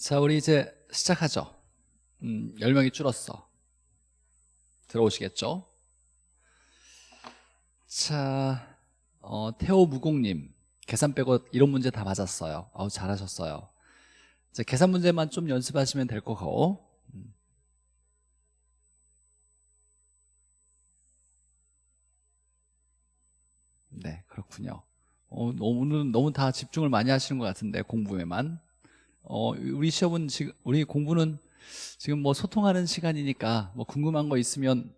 자, 우리 이제 시작하죠. 음, 10명이 줄었어. 들어오시겠죠? 자, 어, 태호 무공님. 계산 빼고 이런 문제 다 맞았어요. 아우, 잘하셨어요. 자, 계산 문제만 좀 연습하시면 될 거고. 음. 네, 그렇군요. 어, 너무, 너무 다 집중을 많이 하시는 것 같은데, 공부에만. 어, 우리 시험은 지금 우리 공부는 지금 뭐 소통하는 시간이니까 뭐 궁금한 거 있으면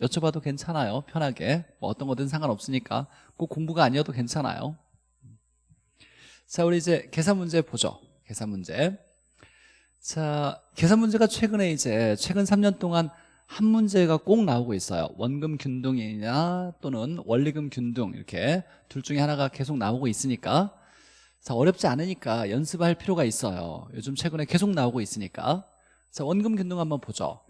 여쭤봐도 괜찮아요. 편하게. 뭐 어떤 거든 상관없으니까 꼭 공부가 아니어도 괜찮아요. 자, 우리 이제 계산 문제 보죠. 계산 문제. 자, 계산 문제가 최근에 이제 최근 3년 동안 한 문제가 꼭 나오고 있어요. 원금 균등이냐 또는 원리금 균등 이렇게 둘 중에 하나가 계속 나오고 있으니까 자, 어렵지 않으니까 연습할 필요가 있어요. 요즘 최근에 계속 나오고 있으니까. 자, 원금 균등 한번 보죠.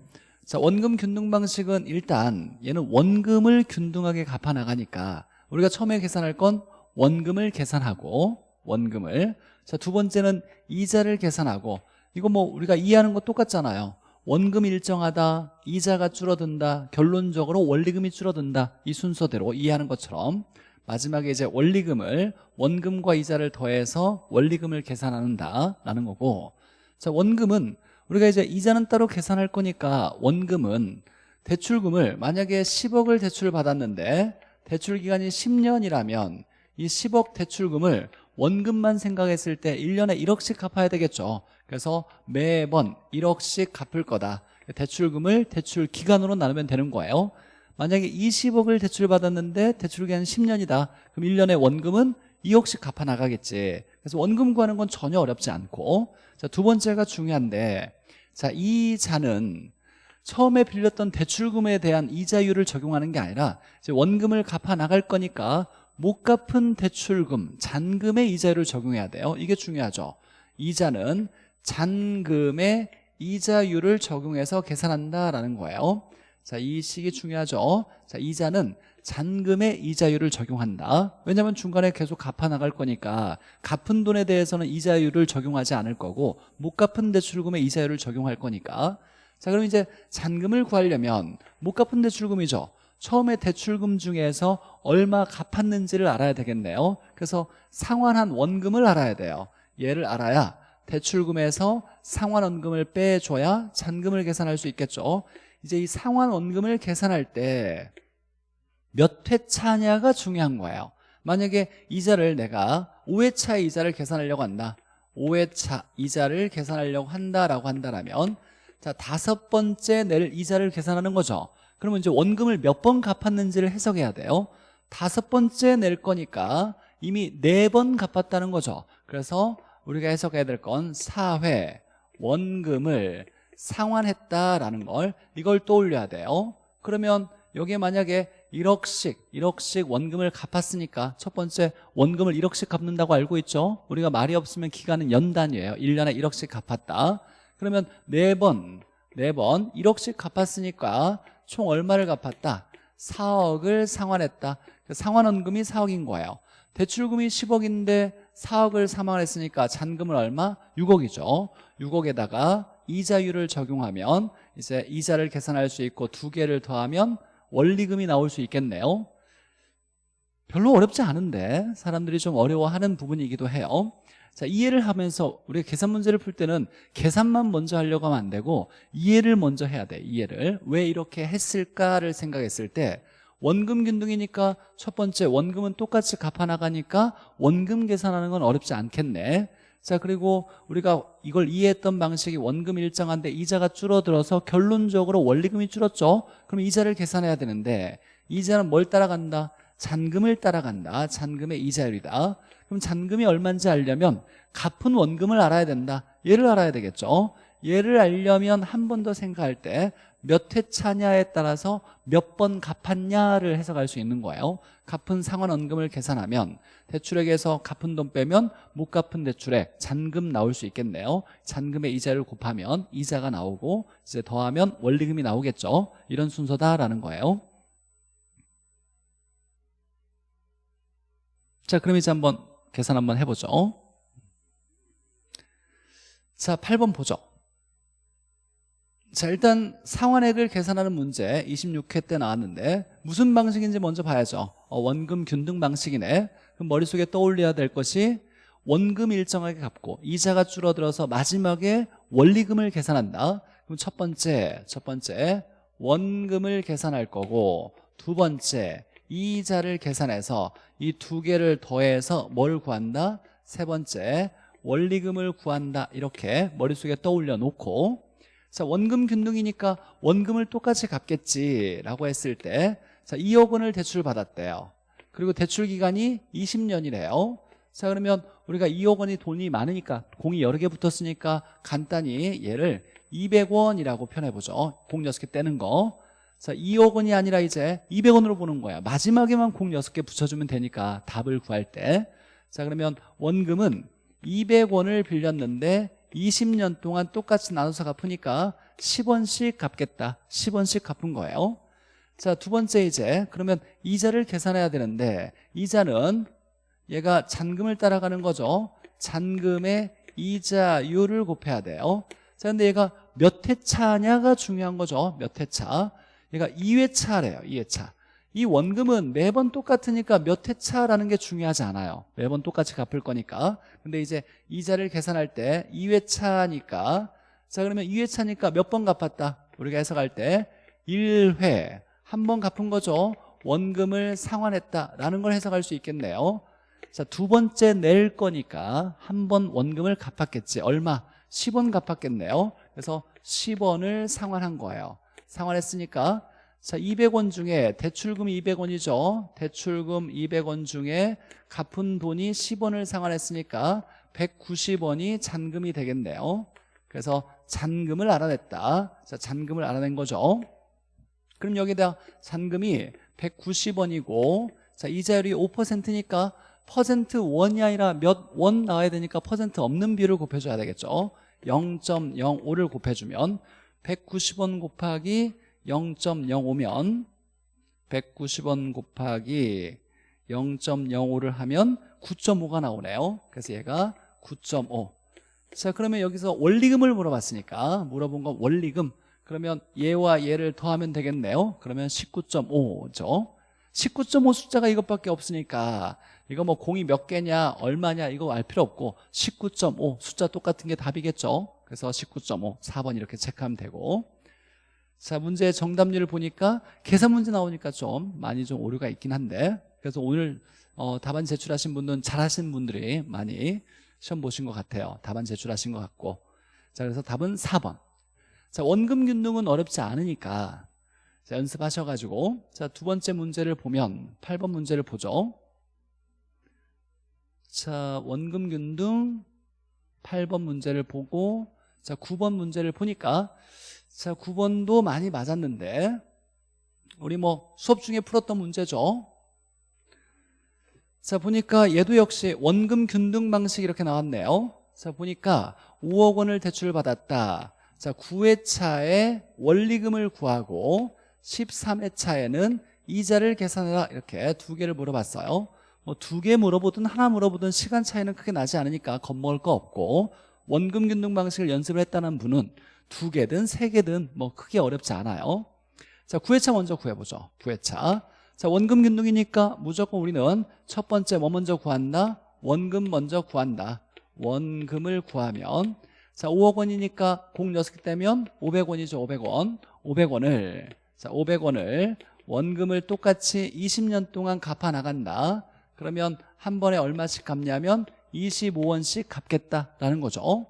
자, 원금 균등 방식은 일단 얘는 원금을 균등하게 갚아 나가니까 우리가 처음에 계산할 건 원금을 계산하고 원금을 자, 두 번째는 이자를 계산하고 이거 뭐 우리가 이해하는 거 똑같잖아요. 원금 일정하다, 이자가 줄어든다, 결론적으로 원리금이 줄어든다 이 순서대로 이해하는 것처럼 마지막에 이제 원리금을 원금과 이자를 더해서 원리금을 계산한다라는 거고. 자 원금은 우리가 이제 이자는 따로 계산할 거니까 원금은 대출금을 만약에 10억을 대출을 받았는데 대출 기간이 10년이라면 이 10억 대출금을 원금만 생각했을 때 1년에 1억씩 갚아야 되겠죠. 그래서 매번 1억씩 갚을 거다. 대출금을 대출 기간으로 나누면 되는 거예요 만약에 20억을 대출받았는데 대출기간 10년이다. 그럼 1년에 원금은 2억씩 갚아 나가겠지. 그래서 원금 구하는 건 전혀 어렵지 않고. 자, 두 번째가 중요한데 자, 이 자는 처음에 빌렸던 대출금에 대한 이자율을 적용하는 게 아니라 이제 원금을 갚아 나갈 거니까 못 갚은 대출금, 잔금의 이자율을 적용해야 돼요. 이게 중요하죠. 이자는 잔금의 이자율을 적용해서 계산한다라는 거예요 자, 이 식이 중요하죠. 자, 이자는 잔금의 이자율을 적용한다. 왜냐하면 중간에 계속 갚아 나갈 거니까 갚은 돈에 대해서는 이자율을 적용하지 않을 거고 못 갚은 대출금의 이자율을 적용할 거니까 자, 그럼 이제 잔금을 구하려면 못 갚은 대출금이죠. 처음에 대출금 중에서 얼마 갚았는지를 알아야 되겠네요. 그래서 상환한 원금을 알아야 돼요. 얘를 알아야 대출금에서 상환 원금을 빼줘야 잔금을 계산할 수 있겠죠. 이제 이 상환 원금을 계산할 때 몇 회차냐가 중요한 거예요. 만약에 이자를 내가 5회차 이자를 계산하려고 한다. 5회차 이자를 계산하려고 한다라고 한다라면 자 다섯 번째 낼 이자를 계산하는 거죠. 그러면 이제 원금을 몇 번 갚았는지를 해석해야 돼요. 다섯 번째 낼 거니까 이미 네 번 갚았다는 거죠. 그래서 우리가 해석해야 될건 4회 원금을 상환했다라는 걸 이걸 떠올려야 돼요. 그러면 여기에 만약에 1억씩 1억씩 원금을 갚았으니까 첫 번째 원금을 1억씩 갚는다고 알고 있죠? 우리가 말이 없으면 기간은 연단이에요. 1년에 1억씩 갚았다. 그러면 4번 4번 1억씩 갚았으니까 총 얼마를 갚았다? 4억을 상환했다. 상환원금이 4억인 거예요. 대출금이 10억인데 4억을 상환했으니까 잔금은 얼마? 6억이죠. 6억에다가 이자율을 적용하면 이제 이자를 계산할 수 있고 두 개를 더하면 원리금이 나올 수 있겠네요. 별로 어렵지 않은데 사람들이 좀 어려워하는 부분이기도 해요. 자 이해를 하면서 우리가 계산 문제를 풀 때는 계산만 먼저 하려고 하면 안 되고 이해를 먼저 해야 돼 이해를. 왜 이렇게 했을까를 생각했을 때 원금 균등이니까 첫 번째 원금은 똑같이 갚아나가니까 원금 계산하는 건 어렵지 않겠네 자 그리고 우리가 이걸 이해했던 방식이 원금 일정한데 이자가 줄어들어서 결론적으로 원리금이 줄었죠? 그럼 이자를 계산해야 되는데 이자는 뭘 따라간다? 잔금을 따라간다. 잔금의 이자율이다. 그럼 잔금이 얼마인지 알려면 갚은 원금을 알아야 된다. 얘를 알아야 되겠죠? 얘를 알려면 한 번 더 생각할 때 몇 회차냐에 따라서 몇 번 갚았냐를 해석할 수 있는 거예요 갚은 상환원금을 계산하면 대출액에서 갚은 돈 빼면 못 갚은 대출액 잔금 나올 수 있겠네요. 잔금의 이자를 곱하면 이자가 나오고 이제 더하면 원리금이 나오겠죠. 이런 순서다라는 거예요. 자 그럼 이제 한번 계산 한번 해보죠. 자 8번 보죠 자 일단 상환액을 계산하는 문제 26회 때 나왔는데 무슨 방식인지 먼저 봐야죠. 어, 원금 균등 방식이네. 그럼 머릿속에 떠올려야 될 것이 원금 일정하게 갚고 이자가 줄어들어서 마지막에 원리금을 계산한다. 그럼 첫 번째 첫 번째 원금을 계산할 거고 두 번째 이자를 계산해서 이 두 개를 더해서 뭘 구한다? 세 번째 원리금을 구한다. 이렇게 머릿속에 떠올려 놓고 자 원금 균등이니까 원금을 똑같이 갚겠지라고 했을 때 자 2억 원을 대출 받았대요. 그리고 대출 기간이 20년이래요. 자 그러면 우리가 2억 원이 돈이 많으니까 공이 여러 개 붙었으니까 간단히 얘를 200원이라고 표현해보죠. 공 6개 떼는 거. 자, 2억 원이 아니라 이제 200원으로 보는 거야. 마지막에만 공 6개 붙여주면 되니까 답을 구할 때. 자 그러면 원금은 200원을 빌렸는데 20년 동안 똑같이 나눠서 갚으니까 10원씩 갚겠다. 10원씩 갚은 거예요. 자 두 번째 이제 그러면 이자를 계산해야 되는데 이자는 얘가 잔금을 따라가는 거죠. 잔금의 이자율을 곱해야 돼요. 자 근데 얘가 몇 회차냐가 중요한 거죠. 몇 회차. 얘가 2회차래요. 2회차 이 원금은 매번 똑같으니까 몇 회차라는 게 중요하지 않아요. 매번 똑같이 갚을 거니까. 근데 이제 이자를 계산할 때 2회차니까. 자 그러면 2회차니까 몇 번 갚았다? 우리가 해석할 때 1회 한 번 갚은 거죠. 원금을 상환했다라는 걸 해석할 수 있겠네요. 자 두 번째 낼 거니까 한 번 원금을 갚았겠지. 얼마? 10원 갚았겠네요. 그래서 10원을 상환한 거예요. 상환했으니까 자 200원 중에 대출금 200원이죠. 대출금 200원 중에 갚은 돈이 10원을 상환했으니까 190원이 잔금이 되겠네요. 그래서 잔금을 알아냈다. 자 잔금을 알아낸 거죠. 그럼 여기다 잔금이 190원이고 자 이자율이 5%니까 퍼센트 원이 아니라 몇 원 나와야 되니까 퍼센트 없는 비율을 곱해줘야 되겠죠. 0.05를 곱해주면 190원 곱하기 0.05면 190원 곱하기 0.05를 하면 9.5가 나오네요. 그래서 얘가 9.5자 그러면 여기서 원리금을 물어봤으니까 물어본 건 원리금. 그러면 얘와 얘를 더하면 되겠네요. 그러면 19.5죠. 19.5 숫자가 이것밖에 없으니까 이거 뭐 공이 몇 개냐 얼마냐 이거 알 필요 없고 19.5 숫자 똑같은 게 답이겠죠. 그래서 19.5 4번 이렇게 체크하면 되고 자 문제의 정답률을 보니까 계산 문제 나오니까 좀 많이 좀 오류가 있긴 한데 그래서 오늘 어, 답안 제출하신 분들은 잘하신 분들이 많이 시험 보신 것 같아요. 답안 제출하신 것 같고. 자 그래서 답은 4번. 자 원금 균등은 어렵지 않으니까. 자, 연습하셔가지고. 자 두 번째 문제를 보면 8번 문제를 보죠. 자 원금 균등 8번 문제를 보고 자 9번 문제를 보니까 자 9번도 많이 맞았는데 우리 뭐 수업 중에 풀었던 문제죠. 자 보니까 얘도 역시 원금 균등 방식 이렇게 나왔네요. 자 보니까 5억 원을 대출을 받았다. 자 9회차에 원리금을 구하고 13회차에는 이자를 계산해라. 이렇게 두 개를 물어봤어요. 뭐 두 개 물어보든 하나 물어보든 시간 차이는 크게 나지 않으니까 겁먹을 거 없고 원금 균등 방식을 연습을 했다는 분은 두 개든 세 개든 뭐 크게 어렵지 않아요. 자 9회차 먼저 구해보죠. 9회차. 자 원금 균등이니까 무조건 우리는 첫 번째 뭐 먼저 구한다? 원금 먼저 구한다. 원금을 구하면 자 5억 원이니까 공 6개 떼면 500원이죠 500원. 500원을. 자 500원을 원금을 똑같이 20년 동안 갚아 나간다. 그러면 한 번에 얼마씩 갚냐면 25원씩 갚겠다라는 거죠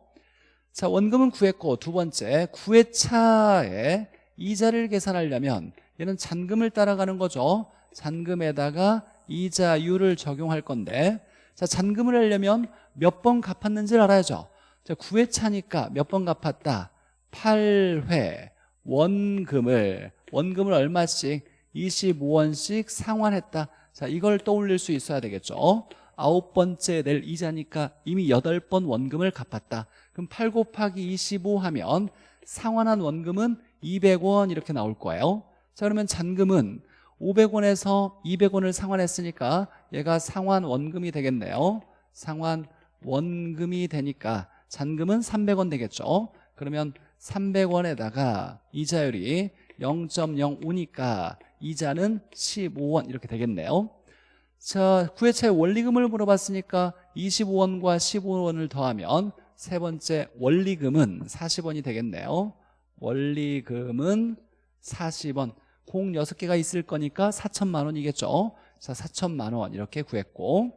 자 원금은 구했고 두 번째 9회차에 이자를 계산하려면 얘는 잔금을 따라가는 거죠. 잔금에다가 이자율을 적용할 건데 자 잔금을 하려면 몇 번 갚았는지를 알아야죠. 자 9회차니까 몇 번 갚았다? 8회 원금을. 원금을 얼마씩? 25원씩 상환했다. 자 이걸 떠올릴 수 있어야 되겠죠 아홉 번째 낼 이자니까 이미 여덟 번 원금을 갚았다. 그럼 8 곱하기 25 하면 상환한 원금은 200원 이렇게 나올 거예요. 자 그러면 잔금은 500원에서 200원을 상환했으니까 얘가 상환 원금이 되겠네요. 상환 원금이 되니까 잔금은 300원 되겠죠. 그러면 300원에다가 이자율이 0.05니까 이자는 15원 이렇게 되겠네요 자, 구해차의 원리금을 물어봤으니까 25원과 15원을 더하면 세 번째 원리금은 40원이 되겠네요. 원리금은 40원. 공 6개가 있을 거니까 4천만 원이겠죠. 자 4천만 원 이렇게 구했고.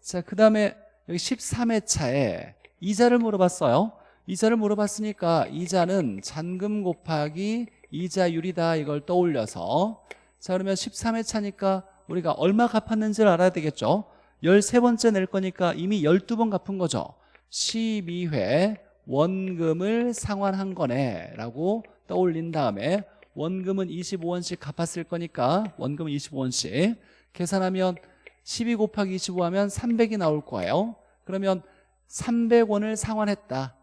자그 다음에 여기 13회 차에 이자를 물어봤어요. 이자를 물어봤으니까 이자는 잔금 곱하기 이자율이다 이걸 떠올려서. 자 그러면 13회 차니까 우리가 얼마 갚았는지를 알아야 되겠죠? 13번째 낼 거니까 이미 12번 갚은 거죠. 12회 원금을 상환한 거네 라고 떠올린 다음에 원금은 25원씩 갚았을 거니까 원금은 25원씩 계산하면 12 곱하기 25 하면 300이 나올 거예요. 그러면 300원을 상환했다.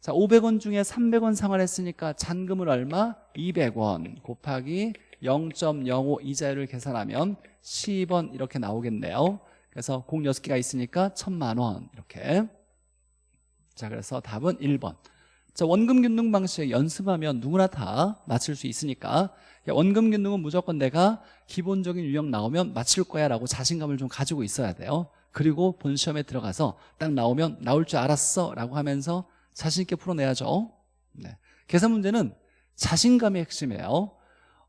자 500원 중에 300원 상환했으니까 잔금을 얼마? 200원 곱하기 0.05 이자율을 계산하면 10원 이렇게 나오겠네요. 그래서 공 6개가 있으니까 1000만 원 이렇게. 자 그래서 답은 1번. 자 원금 균등 방식 연습하면 누구나 다 맞출 수 있으니까. 원금 균등은 무조건 내가 기본적인 유형 나오면 맞출 거야 라고 자신감을 좀 가지고 있어야 돼요. 그리고 본 시험에 들어가서 딱 나오면 나올 줄 알았어 라고 하면서 자신 있게 풀어내야죠. 네. 계산 문제는 자신감이 핵심이에요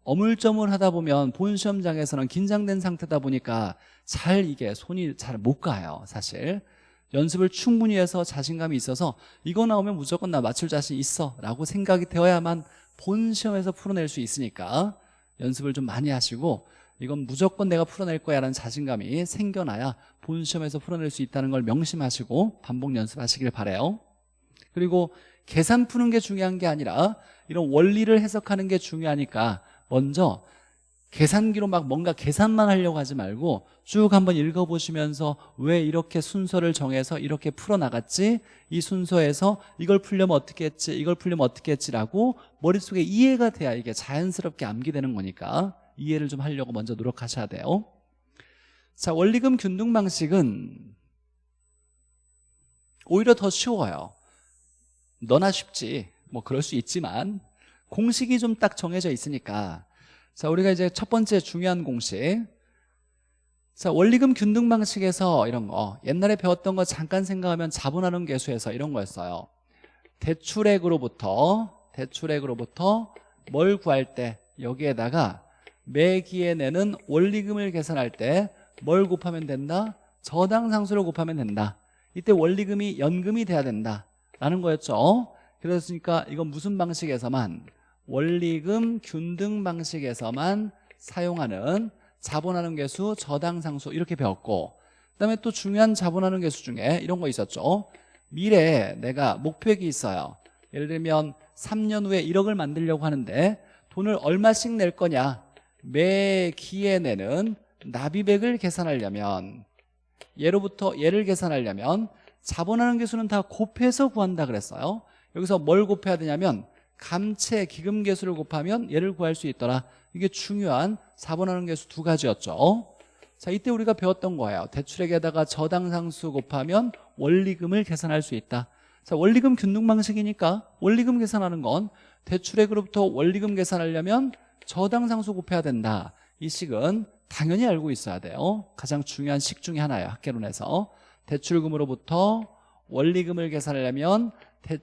어물점을 하다 보면 본 시험장에서는 긴장된 상태다 보니까 잘 이게 손이 잘 못 가요 사실. 연습을 충분히 해서 자신감이 있어서 이거 나오면 무조건 나 맞출 자신 있어 라고 생각이 되어야만 본 시험에서 풀어낼 수 있으니까 연습을 좀 많이 하시고 이건 무조건 내가 풀어낼 거야 라는 자신감이 생겨나야 본 시험에서 풀어낼 수 있다는 걸 명심하시고 반복 연습하시길 바래요. 그리고 계산 푸는 게 중요한 게 아니라 이런 원리를 해석하는 게 중요하니까 먼저 계산기로 막 뭔가 계산만 하려고 하지 말고 쭉 한번 읽어보시면서 왜 이렇게 순서를 정해서 이렇게 풀어나갔지? 이 순서에서 이걸 풀려면 어떻게 했지? 이걸 풀려면 어떻게 했지라고 머릿속에 이해가 돼야 이게 자연스럽게 암기되는 거니까 이해를 좀 하려고 먼저 노력하셔야 돼요 자 원리금 균등 방식은 오히려 더 쉬워요 너나 쉽지 뭐 그럴 수 있지만 공식이 좀 딱 정해져 있으니까. 자 우리가 이제 첫 번째 중요한 공식. 자 원리금 균등 방식에서 이런 거 옛날에 배웠던 거 잠깐 생각하면 자본하는 계수에서 이런 거였어요. 대출액으로부터 대출액으로부터 뭘 구할 때 여기에다가 매기에 내는 원리금을 계산할 때 뭘 곱하면 된다? 저당 상수를 곱하면 된다. 이때 원리금이 연금이 돼야 된다 라는 거였죠 그랬으니까 이건 무슨 방식에서만? 원리금 균등 방식에서만 사용하는 자본하는 개수 저당상수 이렇게 배웠고 그다음에 또 중요한 자본하는 개수 중에 이런 거 있었죠. 미래에 내가 목표액이 있어요. 예를 들면 3년 후에 1억을 만들려고 하는데 돈을 얼마씩 낼 거냐? 매 기에 내는 납입액을 계산하려면 예로부터 예를 계산하려면 자본하는 개수는 다 곱해서 구한다 그랬어요 여기서 뭘 곱해야 되냐면 감채 기금 개수를 곱하면 얘를 구할 수 있더라. 이게 중요한 4번 하는 개수 두 가지였죠. 자 이때 우리가 배웠던 거예요. 대출액에다가 저당상수 곱하면 원리금을 계산할 수 있다. 자 원리금 균등 방식이니까 원리금 계산하는 건 대출액으로부터 원리금 계산하려면 저당상수 곱해야 된다. 이 식은 당연히 알고 있어야 돼요. 가장 중요한 식 중에 하나예요 학계론에서. 대출금으로부터 원리금을 계산하려면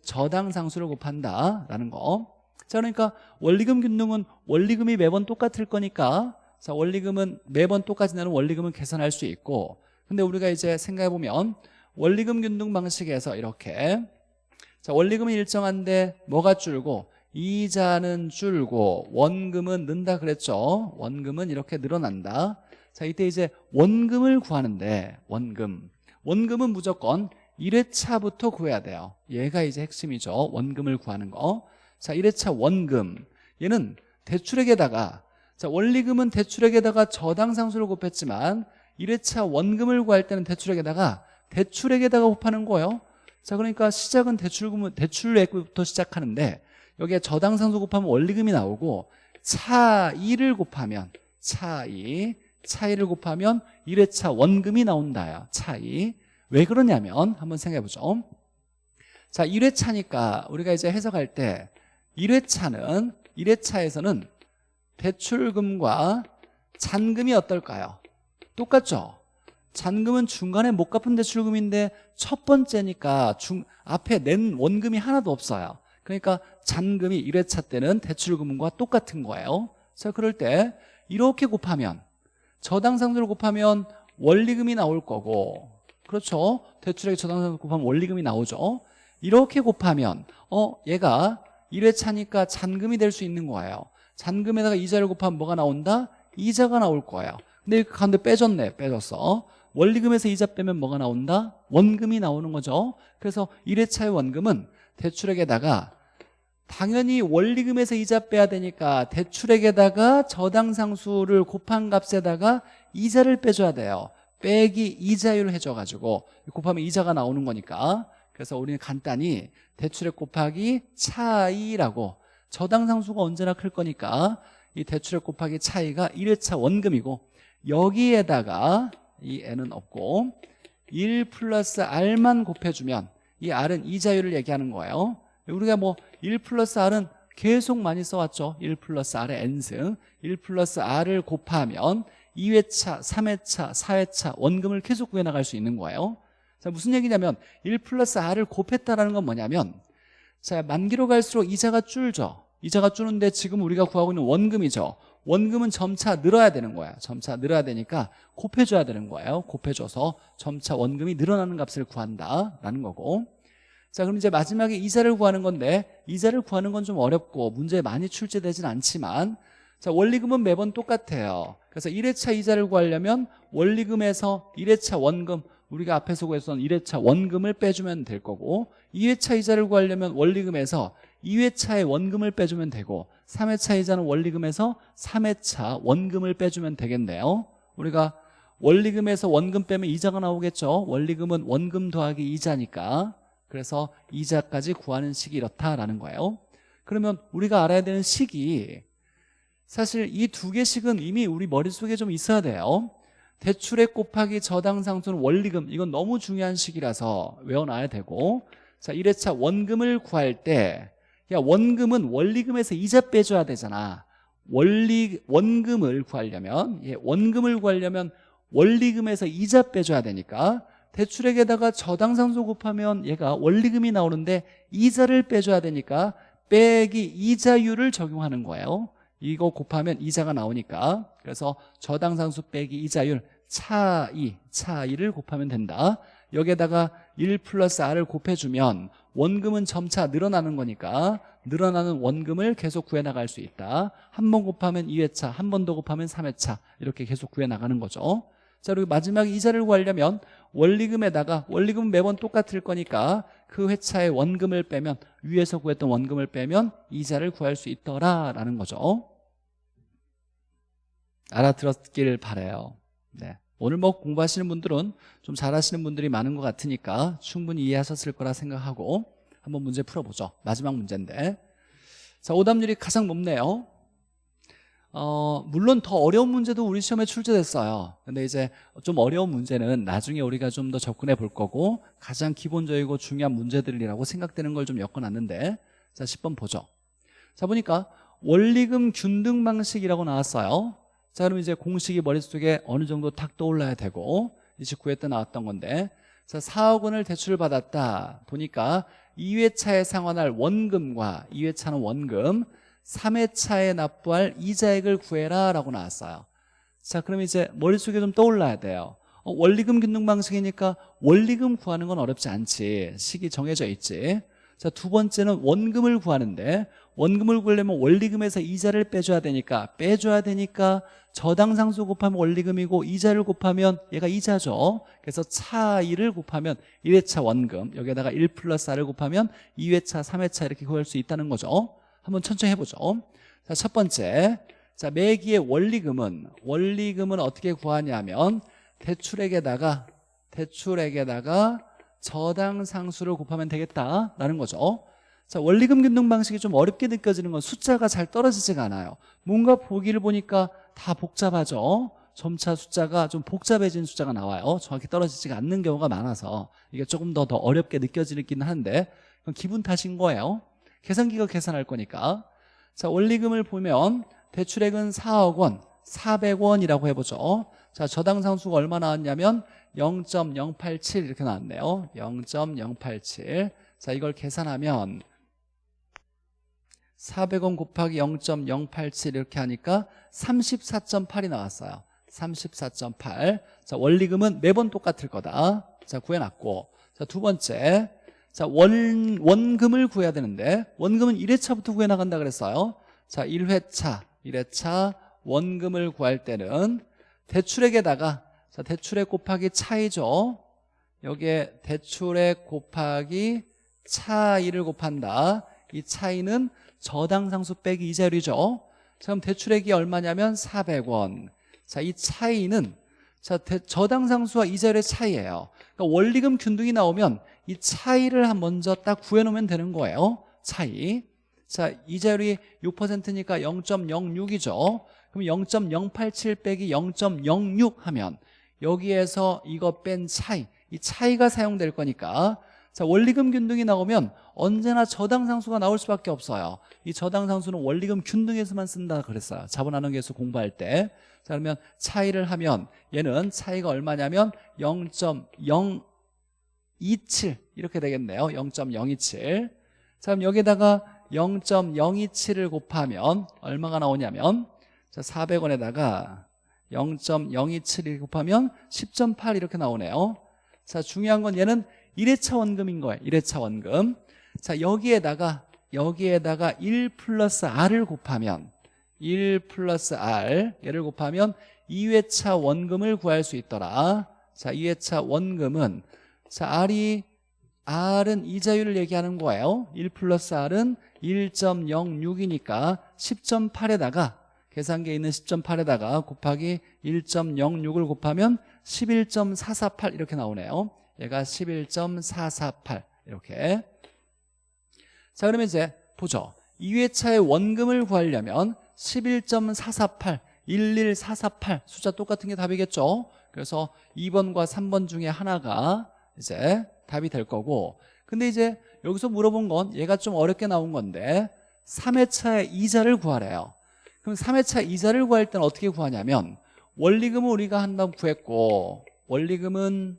저당 상수를 곱한다라는 거. 자, 그러니까 원리금 균등은 원리금이 매번 똑같을 거니까 자, 원리금은 매번 똑같이 나는 원리금은 계산할 수 있고 근데 우리가 이제 생각해 보면 원리금 균등 방식에서 이렇게 자, 원리금은 일정한데 뭐가 줄고 이자는 줄고 원금은 는다 그랬죠. 원금은 이렇게 늘어난다. 자, 이때 이제 원금을 구하는데 원금. 원금은 무조건 1회차부터 구해야 돼요. 얘가 이제 핵심이죠. 원금을 구하는 거. 자, 1회차 원금. 얘는 대출액에다가 자, 원리금은 대출액에다가 저당상수를 곱했지만 1회차 원금을 구할 때는 대출액에다가 대출액에다가 곱하는 거예요. 자, 그러니까 시작은 대출금은 대출액부터 시작하는데 여기에 저당상수 곱하면 원리금이 나오고 차이를 곱하면 차이 차이를 곱하면 1회차 원금이 나온다요. 차이 왜 그러냐면 한번 생각해 보죠 자 1회차니까 우리가 이제 해석할 때 1회차는 1회차에서는 대출금과 잔금이 어떨까요? 똑같죠? 잔금은 중간에 못 갚은 대출금인데 첫 번째니까 중, 앞에 낸 원금이 하나도 없어요 그러니까 잔금이 1회차 때는 대출금과 똑같은 거예요 자 그럴 때 이렇게 곱하면 저당 상수를 곱하면 원리금이 나올 거고 그렇죠? 대출액 저당상수 곱하면 원리금이 나오죠. 이렇게 곱하면 어 얘가 1회차니까 잔금이 될 수 있는 거예요. 잔금에다가 이자를 곱하면 뭐가 나온다? 이자가 나올 거예요. 근데 이 가운데 빼줬네 빼줬어. 원리금에서 이자 빼면 뭐가 나온다? 원금이 나오는 거죠. 그래서 1회차의 원금은 대출액에다가 당연히 원리금에서 이자 빼야 되니까 대출액에다가 저당상수를 곱한 값에다가 이자를 빼줘야 돼요 빼기 이자율 해줘가지고 곱하면 이자가 나오는 거니까. 그래서 우리는 간단히 대출액 곱하기 차이라고 저당상수가 언제나 클 거니까 이 대출액 곱하기 차이가 1회차 원금이고 여기에다가 이 n은 없고 1 플러스 r만 곱해주면 이 r은 이자율을 얘기하는 거예요. 우리가 뭐 1 플러스 r은 계속 많이 써왔죠. 1 플러스 r의 n승. 1 플러스 r을 곱하면 2회차, 3회차, 4회차 원금을 계속 구해나갈 수 있는 거예요. 자 무슨 얘기냐면 1 플러스 r을 곱했다라는 건 뭐냐면 자 만기로 갈수록 이자가 줄죠. 이자가 줄는데 지금 우리가 구하고 있는 원금이죠. 원금은 점차 늘어야 되는 거야. 점차 늘어야 되니까 곱해줘야 되는 거예요. 곱해줘서 점차 원금이 늘어나는 값을 구한다라는 거고. 자 그럼 이제 마지막에 이자를 구하는 건데 이자를 구하는 건 좀 어렵고 문제에 많이 출제되진 않지만 자 원리금은 매번 똑같아요. 그래서 1회차 이자를 구하려면 원리금에서 1회차 원금 우리가 앞에서 구했던 1회차 원금을 빼주면 될 거고 2회차 이자를 구하려면 원리금에서 2회차의 원금을 빼주면 되고 3회차 이자는 원리금에서 3회차 원금을 빼주면 되겠네요. 우리가 원리금에서 원금 빼면 이자가 나오겠죠? 원리금은 원금 더하기 이자니까. 그래서 이자까지 구하는 식이 이렇다라는 거예요. 그러면 우리가 알아야 되는 식이 사실 이 두 개씩은 이미 우리 머릿속에 좀 있어야 돼요. 대출액 곱하기 저당상수는 원리금. 이건 너무 중요한 식이라서 외워놔야 되고. 자 1회차 원금을 구할 때 야, 원금은 원리금에서 이자 빼줘야 되잖아. 원리 원금을 구하려면 예, 원금을 구하려면 원리금에서 이자 빼줘야 되니까 대출액에다가 저당상수 곱하면 얘가 원리금이 나오는데 이자를 빼줘야 되니까 빼기 이자율을 적용하는 거예요 이거 곱하면 이자가 나오니까. 그래서 저당상수 빼기 이자율 차이 차이를 곱하면 된다. 여기에다가 1 플러스 r을 곱해주면 원금은 점차 늘어나는 거니까 늘어나는 원금을 계속 구해나갈 수 있다. 한 번 곱하면 2회차 한 번 더 곱하면 3회차 이렇게 계속 구해나가는 거죠. 자 그리고 마지막 이자를 구하려면 원리금에다가 원리금은 매번 똑같을 거니까 그 회차의 원금을 빼면 위에서 구했던 원금을 빼면 이자를 구할 수 있더라라는 거죠 알아들었길 바래요. 네. 오늘 뭐 공부하시는 분들은 좀 잘하시는 분들이 많은 것 같으니까 충분히 이해하셨을 거라 생각하고 한번 문제 풀어보죠. 마지막 문제인데. 자 오답률이 가장 높네요. 어, 물론 더 어려운 문제도 우리 시험에 출제됐어요. 근데 이제 좀 어려운 문제는 나중에 우리가 좀 더 접근해 볼 거고 가장 기본적이고 중요한 문제들이라고 생각되는 걸 좀 엮어놨는데. 자 10번 보죠. 자 보니까 원리금 균등 방식이라고 나왔어요 자 그럼 이제 공식이 머릿속에 어느 정도 탁 떠올라야 되고 29회 때 나왔던 건데 자 4억 원을 대출을 받았다. 보니까 2회차에 상환할 원금과 2회차는 원금 3회차에 납부할 이자액을 구해라 라고 나왔어요. 자 그럼 이제 머릿속에 좀 떠올라야 돼요. 어, 원리금 균등 방식이니까 원리금 구하는 건 어렵지 않지. 식이 정해져 있지 자 두 번째는 원금을 구하는데 원금을 구하려면 원리금에서 이자를 빼줘야 되니까 빼줘야 되니까 저당상수 곱하면 원리금이고 이자를 곱하면 얘가 이자죠. 그래서 차이를 곱하면 1회차 원금 여기에다가 1 플러스 r을 곱하면 2회차 3회차 이렇게 구할 수 있다는 거죠. 한번 천천히 해보죠. 자, 첫 번째. 자 매기의 원리금은 원리금은 어떻게 구하냐면 대출액에다가 대출액에다가 저당 상수를 곱하면 되겠다라는 거죠. 자 원리금 균등 방식이 좀 어렵게 느껴지는 건 숫자가 잘 떨어지지가 않아요. 뭔가 보기를 보니까 다 복잡하죠. 점차 숫자가 좀 복잡해진 숫자가 나와요. 정확히 떨어지지가 않는 경우가 많아서 이게 조금 더 더 어렵게 느껴지긴 한데 기분 탓인 거예요. 계산기가 계산할 거니까. 자 원리금을 보면 대출액은 4억 원 400원이라고 해보죠 자 저당 상수가 얼마 나왔냐면 0.087 이렇게 나왔네요. 0.087자 이걸 계산하면 400원 곱하기 0.087 이렇게 하니까 34.8이 나왔어요. 34.8 자, 원리금은 매번 똑같을 거다. 자 구해놨고. 자 두 번째. 자 원, 원금을 구해야 되는데 원금은 1회차부터 구해나간다 그랬어요. 자 1회차 1회차 원금을 구할 때는 대출액에다가 자 대출액 곱하기 차이죠. 여기에 대출액 곱하기 차이를 곱한다. 이 차이는 저당상수 빼기 이자율이죠. 자 그럼 대출액이 얼마냐면 400원. 자 이 차이는 자 대, 저당상수와 이자율의 차이예요. 그러니까 원리금 균등이 나오면 이 차이를 한 먼저 딱 구해놓으면 되는 거예요. 차이. 자 이자율이 6%니까 0.06이죠 그럼 0.087 빼기 0.06 하면 여기에서 이거 뺀 차이 이 차이가 사용될 거니까. 자 원리금 균등이 나오면 언제나 저당상수가 나올 수밖에 없어요. 이 저당상수는 원리금 균등에서만 쓴다 그랬어요. 자본환원계수 공부할 때. 자 그러면 차이를 하면 얘는 차이가 얼마냐면 0.027 이렇게 되겠네요. 0.027 자 그럼 여기다가 0.027을 곱하면 얼마가 나오냐면 자 400원에다가 0.027을 곱하면 10.8 이렇게 나오네요. 자 중요한 건 얘는 1회차 원금인 거예요. 1회차 원금. 자 여기에다가 여기에다가 1 플러스 R을 곱하면 1 플러스 R 얘를 곱하면 2회차 원금을 구할 수 있더라. 자 2회차 원금은 자 R이 R은 이자율을 얘기하는 거예요. 1 플러스 R은 1.06이니까 10.8에다가 계산기에 있는 10.8에다가 곱하기 1.06을 곱하면 11.448 이렇게 나오네요. 얘가 11.448 이렇게. 자 그러면 이제 보죠. 2회차의 원금을 구하려면 11.448 11448 숫자 똑같은 게 답이겠죠? 그래서 2번과 3번 중에 하나가 이제 답이 될 거고. 근데 이제 여기서 물어본 건 얘가 좀 어렵게 나온 건데 3회차의 이자를 구하래요 그럼 3회차 이자를 구할 때는 어떻게 구하냐면 원리금은 우리가 한다고 구했고 원리금은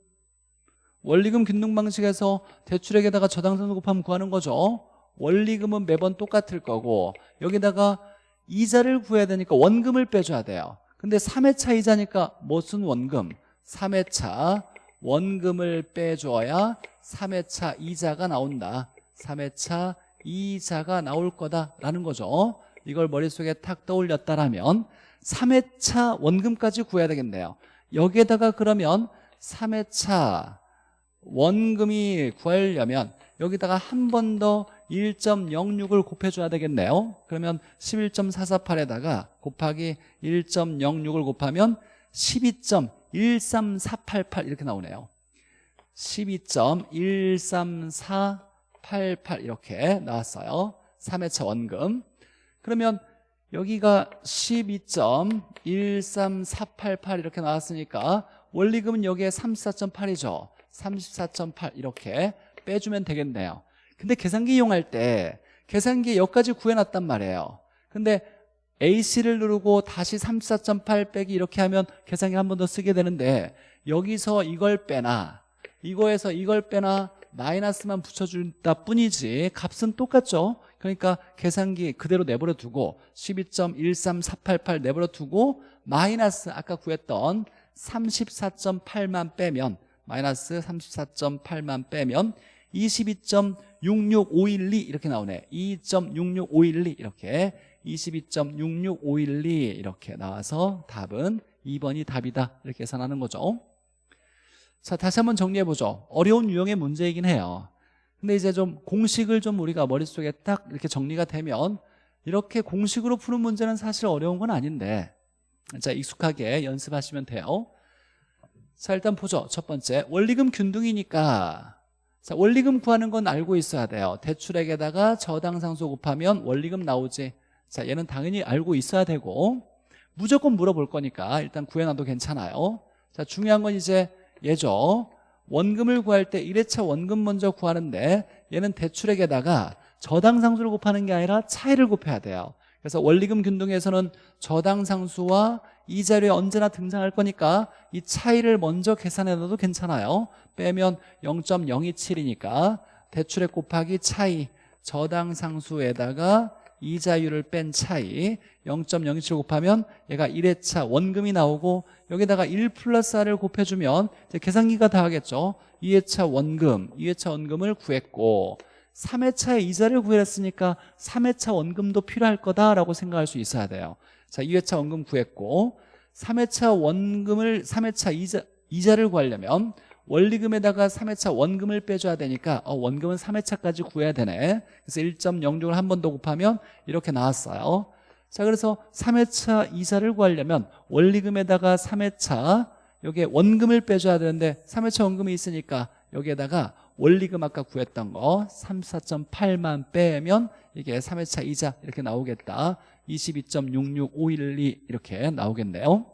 원리금 균등 방식에서 대출액에다가 저당선수 곱하면 구하는 거죠. 원리금은 매번 똑같을 거고 여기다가 이자를 구해야 되니까 원금을 빼줘야 돼요. 근데 3회차 이자니까 무슨 원금? 3회차 원금을 빼줘야 3회차 이자가 나온다. 3회차 이자가 나올 거다라는 거죠 이걸 머릿속에 탁 떠올렸다라면 3회차 원금까지 구해야 되겠네요. 여기에다가 그러면 3회차 원금이 구하려면 여기다가 한 번 더 1.06을 곱해줘야 되겠네요. 그러면 11.448에다가 곱하기 1.06을 곱하면 12.13488 이렇게 나오네요. 12.13488 이렇게 나왔어요. 3회차 원금 그러면 여기가 12.13488 이렇게 나왔으니까 원리금은 여기에 34.8이죠. 34.8 이렇게 빼주면 되겠네요. 근데 계산기 이용할 때 계산기에 여기까지 구해놨단 말이에요. 근데 AC를 누르고 다시 34.8 빼기 이렇게 하면 계산기 한 번 더 쓰게 되는데 여기서 이걸 빼나 이거에서 이걸 빼나 마이너스만 붙여준다 뿐이지 값은 똑같죠 그러니까 계산기 그대로 내버려 두고 12.13488 내버려 두고 마이너스 아까 구했던 34.8만 빼면 마이너스 34.8만 빼면 22.66512 이렇게 나오네. 2.66512 이렇게 22.66512 이렇게 나와서 답은 2번이 답이다. 이렇게 계산하는 거죠. 자 다시 한번 정리해보죠. 어려운 유형의 문제이긴 해요 근데 이제 좀 공식을 좀 우리가 머릿속에 딱 이렇게 정리가 되면 이렇게 공식으로 푸는 문제는 사실 어려운 건 아닌데. 자 익숙하게 연습하시면 돼요. 자 일단 보죠. 첫 번째. 원리금 균등이니까. 자 원리금 구하는 건 알고 있어야 돼요. 대출액에다가 저당상수 곱하면 원리금 나오지. 자 얘는 당연히 알고 있어야 되고. 무조건 물어볼 거니까 일단 구해놔도 괜찮아요. 자 중요한 건 이제 얘죠 원금을 구할 때 1회차 원금 먼저 구하는데 얘는 대출액에다가 저당상수를 곱하는 게 아니라 차이를 곱해야 돼요. 그래서 원리금 균등에서는 저당상수와 이자료에 언제나 등장할 거니까 이 차이를 먼저 계산해 놔도 괜찮아요. 빼면 0.027이니까 대출액 곱하기 차이 저당상수에다가 이자율을 뺀 차이 0.027 곱하면 얘가 1회차 원금이 나오고 여기다가 1 플러스 R을 곱해주면 계산기가 다 하겠죠. 2회차 원금 2회차 원금을 구했고 3회차에 이자를 구했으니까 3회차 원금도 필요할 거다라고 생각할 수 있어야 돼요. 자 2회차 원금 구했고 3회차 원금을 3회차 이자, 이자를 구하려면 원리금에다가 3회차 원금을 빼줘야 되니까 어, 원금은 3회차까지 구해야 되네. 그래서 1.06을 한 번 더 곱하면 이렇게 나왔어요. 자 그래서 3회차 이자를 구하려면 원리금에다가 3회차 여기에 원금을 빼줘야 되는데 3회차 원금이 있으니까 여기에다가 원리금 아까 구했던 거 34.8만 빼면 이게 3회차 이자 이렇게 나오겠다. 22.66512 이렇게 나오겠네요.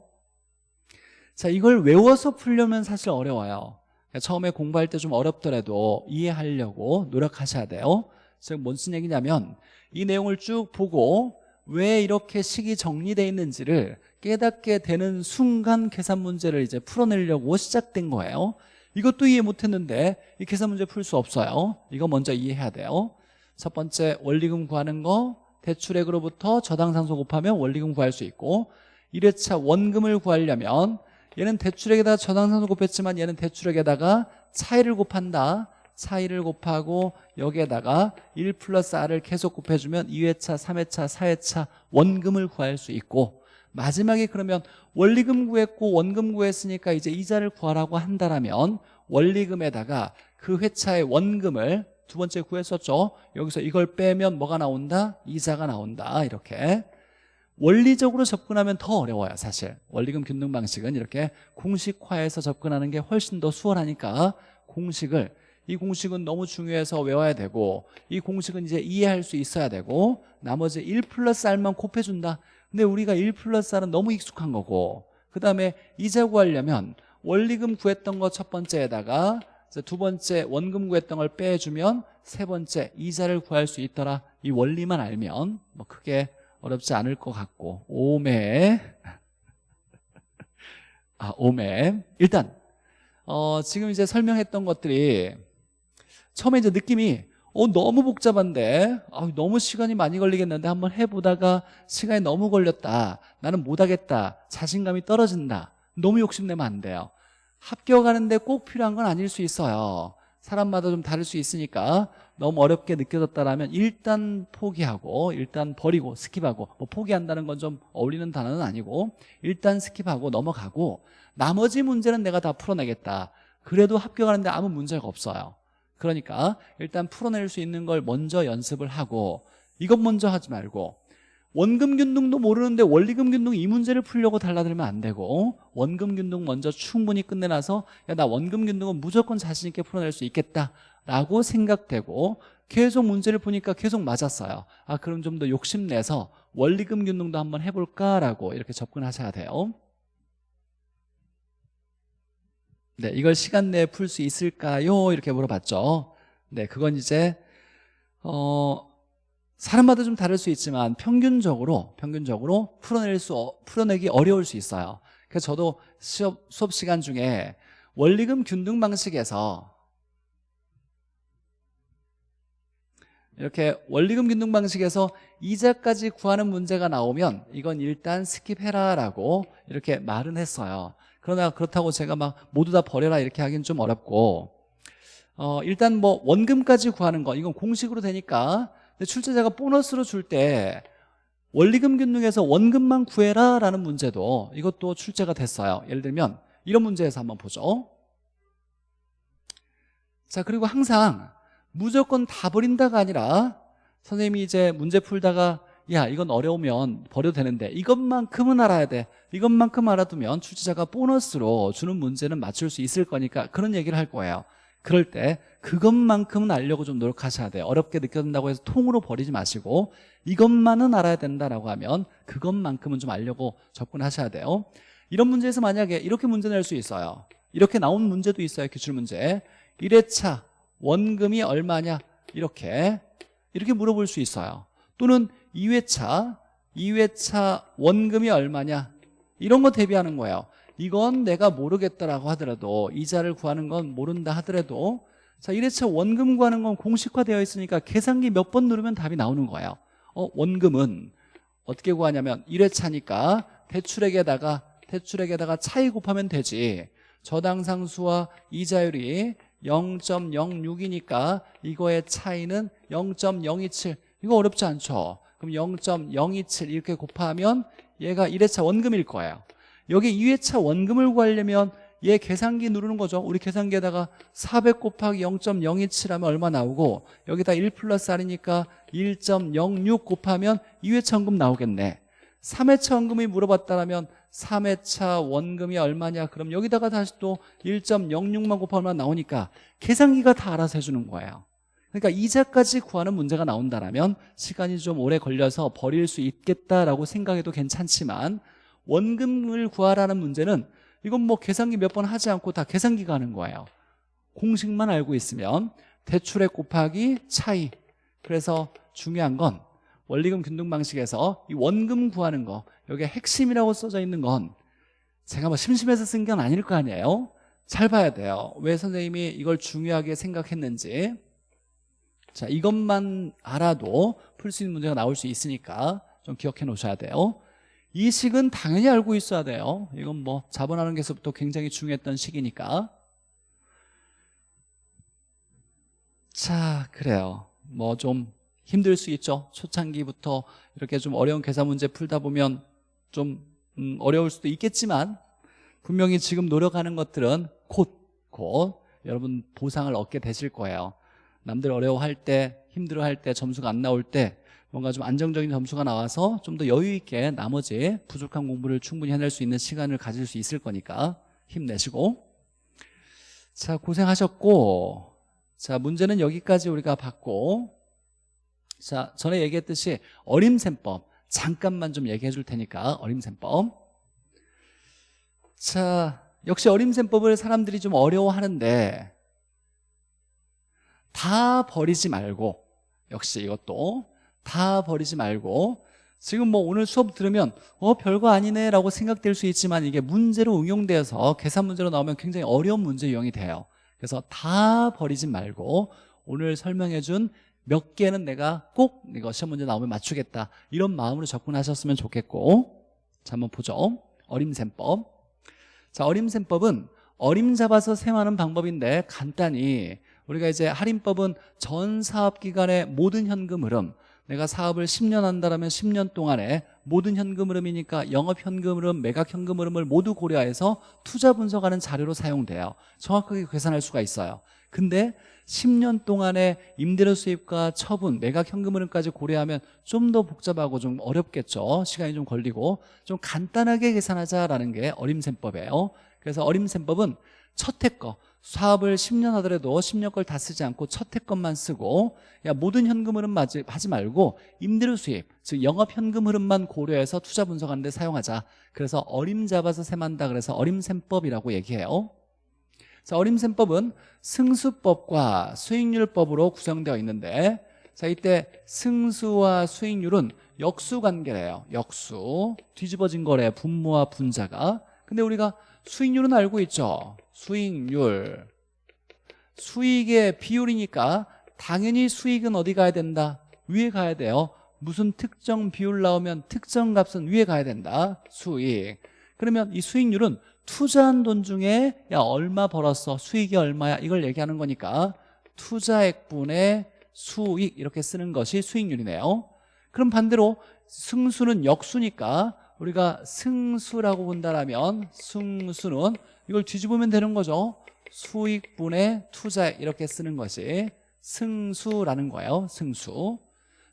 자 이걸 외워서 풀려면 사실 어려워요 처음에 공부할 때 좀 어렵더라도 이해하려고 노력하셔야 돼요. 지금 뭔쓴 얘기냐면 이 내용을 쭉 보고 왜 이렇게 식이 정리되어 있는지를 깨닫게 되는 순간 계산 문제를 이제 풀어내려고 시작된 거예요. 이것도 이해 못했는데 이 계산 문제 풀 수 없어요. 이거 먼저 이해해야 돼요. 첫 번째 원리금 구하는 거 대출액으로부터 저당상수 곱하면 원리금 구할 수 있고 1회차 원금을 구하려면 얘는 대출액에다가 저당상수 곱했지만 얘는 대출액에다가 차이를 곱한다. 차이를 곱하고 여기에다가 1 플러스 R을 계속 곱해주면 2회차, 3회차, 4회차 원금을 구할 수 있고 마지막에 그러면 원리금 구했고 원금 구했으니까 이제 이자를 구하라고 한다면 원리금에다가 그 회차의 원금을 두 번째 구했었죠. 여기서 이걸 빼면 뭐가 나온다? 이자가 나온다. 이렇게 원리적으로 접근하면 더 어려워요 사실. 원리금 균등 방식은 이렇게 공식화해서 접근하는 게 훨씬 더 수월하니까 공식을 이 공식은 너무 중요해서 외워야 되고 이 공식은 이제 이해할 수 있어야 되고 나머지 1 플러스 R만 곱해준다. 근데 우리가 1 플러스 R은 너무 익숙한 거고 그 다음에 이자 구하려면 원리금 구했던 거 첫 번째에다가 두 번째 원금 구했던 걸 빼주면 세 번째 이자를 구할 수 있더라. 이 원리만 알면 뭐 크게 어렵지 않을 것 같고 오매 아 오매 일단 어, 지금 이제 설명했던 것들이 처음에 이제 느낌이 어 너무 복잡한데 아, 너무 시간이 많이 걸리겠는데 한번 해보다가 시간이 너무 걸렸다. 나는 못하겠다. 자신감이 떨어진다. 너무 욕심내면 안 돼요. 합격하는데 꼭 필요한 건 아닐 수 있어요. 사람마다 좀 다를 수 있으니까 너무 어렵게 느껴졌다라면 일단 포기하고 일단 버리고 skip하고 뭐 포기한다는 건 좀 어울리는 단어는 아니고 일단 skip하고 넘어가고 나머지 문제는 내가 다 풀어내겠다. 그래도 합격하는데 아무 문제가 없어요. 그러니까 일단 풀어낼 수 있는 걸 먼저 연습을 하고 이것 먼저 하지 말고 원금 균등도 모르는데 원리금 균등 이 문제를 풀려고 달라들면 안 되고 원금 균등 먼저 충분히 끝내놔서 야, 나 원금 균등은 무조건 자신 있게 풀어낼 수 있겠다 라고 생각되고 계속 문제를 보니까 계속 맞았어요 아 그럼 좀 더 욕심내서 원리금 균등도 한번 해볼까라고 이렇게 접근하셔야 돼요 네, 이걸 시간 내에 풀 수 있을까요? 이렇게 물어봤죠. 네, 그건 이제 어 사람마다 좀 다를 수 있지만 평균적으로 평균적으로 풀어낼 수 어, 풀어내기 어려울 수 있어요. 그래서 저도 수업, 수업 시간 중에 원리금 균등 방식에서 이렇게 원리금 균등 방식에서 이자까지 구하는 문제가 나오면 이건 일단 skip해라 라고 이렇게 말은 했어요. 그러나 그렇다고 제가 막 모두 다 버려라 이렇게 하기는 좀 어렵고 어, 일단 뭐 원금까지 구하는 거 이건 공식으로 되니까. 출제자가 보너스로 줄 때 원리금 균등에서 원금만 구해라 라는 문제도 이것도 출제가 됐어요. 예를 들면 이런 문제에서 한번 보죠. 자 그리고 항상 무조건 다 버린다가 아니라 선생님이 이제 문제 풀다가 야 이건 어려우면 버려도 되는데 이것만큼은 알아야 돼. 이것만큼 알아두면 출제자가 보너스로 주는 문제는 맞출 수 있을 거니까 그런 얘기를 할 거예요. 그럴 때 그것만큼은 알려고 좀 노력하셔야 돼요. 어렵게 느껴진다고 해서 통으로 버리지 마시고 이것만은 알아야 된다라고 하면 그것만큼은 좀 알려고 접근하셔야 돼요. 이런 문제에서 만약에 이렇게 문제 낼 수 있어요. 이렇게 나온 문제도 있어요 기출문제. 1회차 원금이 얼마냐? 이렇게. 이렇게 물어볼 수 있어요. 또는 2회차 2회차 원금이 얼마냐? 이런 거 대비하는 거예요. 이건 내가 모르겠다라고 하더라도 이자를 구하는 건 모른다 하더라도 자 1회차 원금 구하는 건 공식화되어 있으니까 계산기 몇 번 누르면 답이 나오는 거예요. 어, 원금은 어떻게 구하냐면 1회차니까 대출액에다가 대출액에다가 차이 곱하면 되지. 저당상수와 이자율이 0.06이니까 이거의 차이는 0.027 이거 어렵지 않죠? 그럼 0.027 이렇게 곱하면 얘가 1회차 원금일 거예요. 여기 2회차 원금을 구하려면 얘 계산기 누르는 거죠. 우리 계산기에다가 400 곱하기 0.027 하면 얼마 나오고 여기다 1 플러스 R이니까 1.06 곱하면 2회차 원금 나오겠네 3회차 원금이 물어봤다면 3회차 원금이 얼마냐? 그럼 여기다가 다시 또 1.06만 곱하면 나오니까 계산기가 다 알아서 해주는 거예요. 그러니까 이자까지 구하는 문제가 나온다면 시간이 좀 오래 걸려서 버릴 수 있겠다라고 생각해도 괜찮지만 원금을 구하라는 문제는 이건 뭐 계산기 몇 번 하지 않고 다 계산기가 하는 거예요. 공식만 알고 있으면 대출액 곱하기 차이. 그래서 중요한 건 원리금 균등 방식에서 이 원금 구하는 거 여기에 핵심이라고 써져 있는 건 제가 뭐 심심해서 쓴 건 아닐 거 아니에요? 잘 봐야 돼요. 왜 선생님이 이걸 중요하게 생각했는지. 자 이것만 알아도 풀 수 있는 문제가 나올 수 있으니까 좀 기억해 놓으셔야 돼요. 이 식은 당연히 알고 있어야 돼요. 이건 뭐 자본하는 게서부터 굉장히 중요했던 식이니까. 자 그래요. 뭐 좀 힘들 수 있죠. 초창기부터 이렇게 좀 어려운 계산 문제 풀다 보면 좀 음, 어려울 수도 있겠지만 분명히 지금 노력하는 것들은 곧, 곧 여러분 보상을 얻게 되실 거예요. 남들 어려워할 때 힘들어할 때 점수가 안 나올 때 뭔가 좀 안정적인 점수가 나와서 좀 더 여유 있게 나머지 부족한 공부를 충분히 해낼 수 있는 시간을 가질 수 있을 거니까 힘내시고. 자 고생하셨고. 자 문제는 여기까지 우리가 봤고 자 전에 얘기했듯이 어림셈법 잠깐만 좀 얘기해 줄 테니까 어림셈법. 자 역시 어림셈법을 사람들이 좀 어려워하는데 다 버리지 말고 역시 이것도 다 버리지 말고 지금 뭐 오늘 수업 들으면 어 별거 아니네 라고 생각될 수 있지만 이게 문제로 응용되어서 계산 문제로 나오면 굉장히 어려운 문제 유형이 돼요. 그래서 다 버리지 말고 오늘 설명해 준 몇 개는 내가 꼭 이거 시험 문제 나오면 맞추겠다. 이런 마음으로 접근하셨으면 좋겠고. 자 한번 보죠. 어림셈법. 자 어림셈법은 어림 잡아서 셈하는 방법인데 간단히 우리가 이제 할인법은 전 사업 기간의 모든 현금 흐름. 내가 사업을 10년 한다면 10년 동안에 모든 현금 흐름이니까 영업 현금 흐름, 매각 현금 흐름을 모두 고려해서 투자 분석하는 자료로 사용돼요. 정확하게 계산할 수가 있어요. 근데 10년 동안의 임대료 수입과 처분, 매각 현금 흐름까지 고려하면 좀 더 복잡하고 좀 어렵겠죠. 시간이 좀 걸리고 좀 간단하게 계산하자라는 게 어림셈법이에요. 그래서 어림셈법은 첫 해 거 사업을 10년 하더라도 10년 걸 다 쓰지 않고 첫 해 것만 쓰고 야 모든 현금 흐름 하지 말고 임대료 수입 즉 영업 현금 흐름만 고려해서 투자 분석하는 데 사용하자. 그래서 어림 잡아서 셈한다 그래서 어림셈법이라고 얘기해요 자 어림셈법은 승수법과 수익률법으로 구성되어 있는데 자 이때 승수와 수익률은 역수관계래요. 역수. 뒤집어진 거래 분모와 분자가. 근데 우리가 수익률은 알고 있죠? 수익률. 수익의 비율이니까 당연히 수익은 어디 가야 된다? 위에 가야 돼요. 무슨 특정 비율 나오면 특정 값은 위에 가야 된다? 수익. 그러면 이 수익률은 투자한 돈 중에 야 얼마 벌었어? 수익이 얼마야? 이걸 얘기하는 거니까 투자액분의 수익 이렇게 쓰는 것이 수익률이네요. 그럼 반대로 승수는 역수니까 우리가 승수라고 본다면 승수는 이걸 뒤집으면 되는 거죠. 수익분의 투자 이렇게 쓰는 것이 승수라는 거예요. 승수.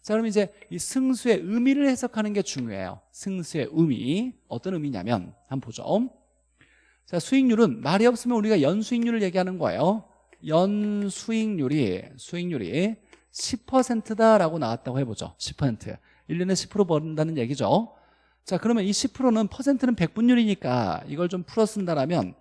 자 그럼 이제 이 승수의 의미를 해석하는 게 중요해요. 승수의 의미. 어떤 의미냐면 한번 보죠 자 수익률은 말이 없으면 우리가 연수익률을 얘기하는 거예요. 연수익률이 수익률이 10%다라고 나왔다고 해보죠. 10% 1년에 10% 버는다는 얘기죠. 자 그러면 이 10%는 퍼센트는 백분율이니까 이걸 좀 풀어 쓴다라면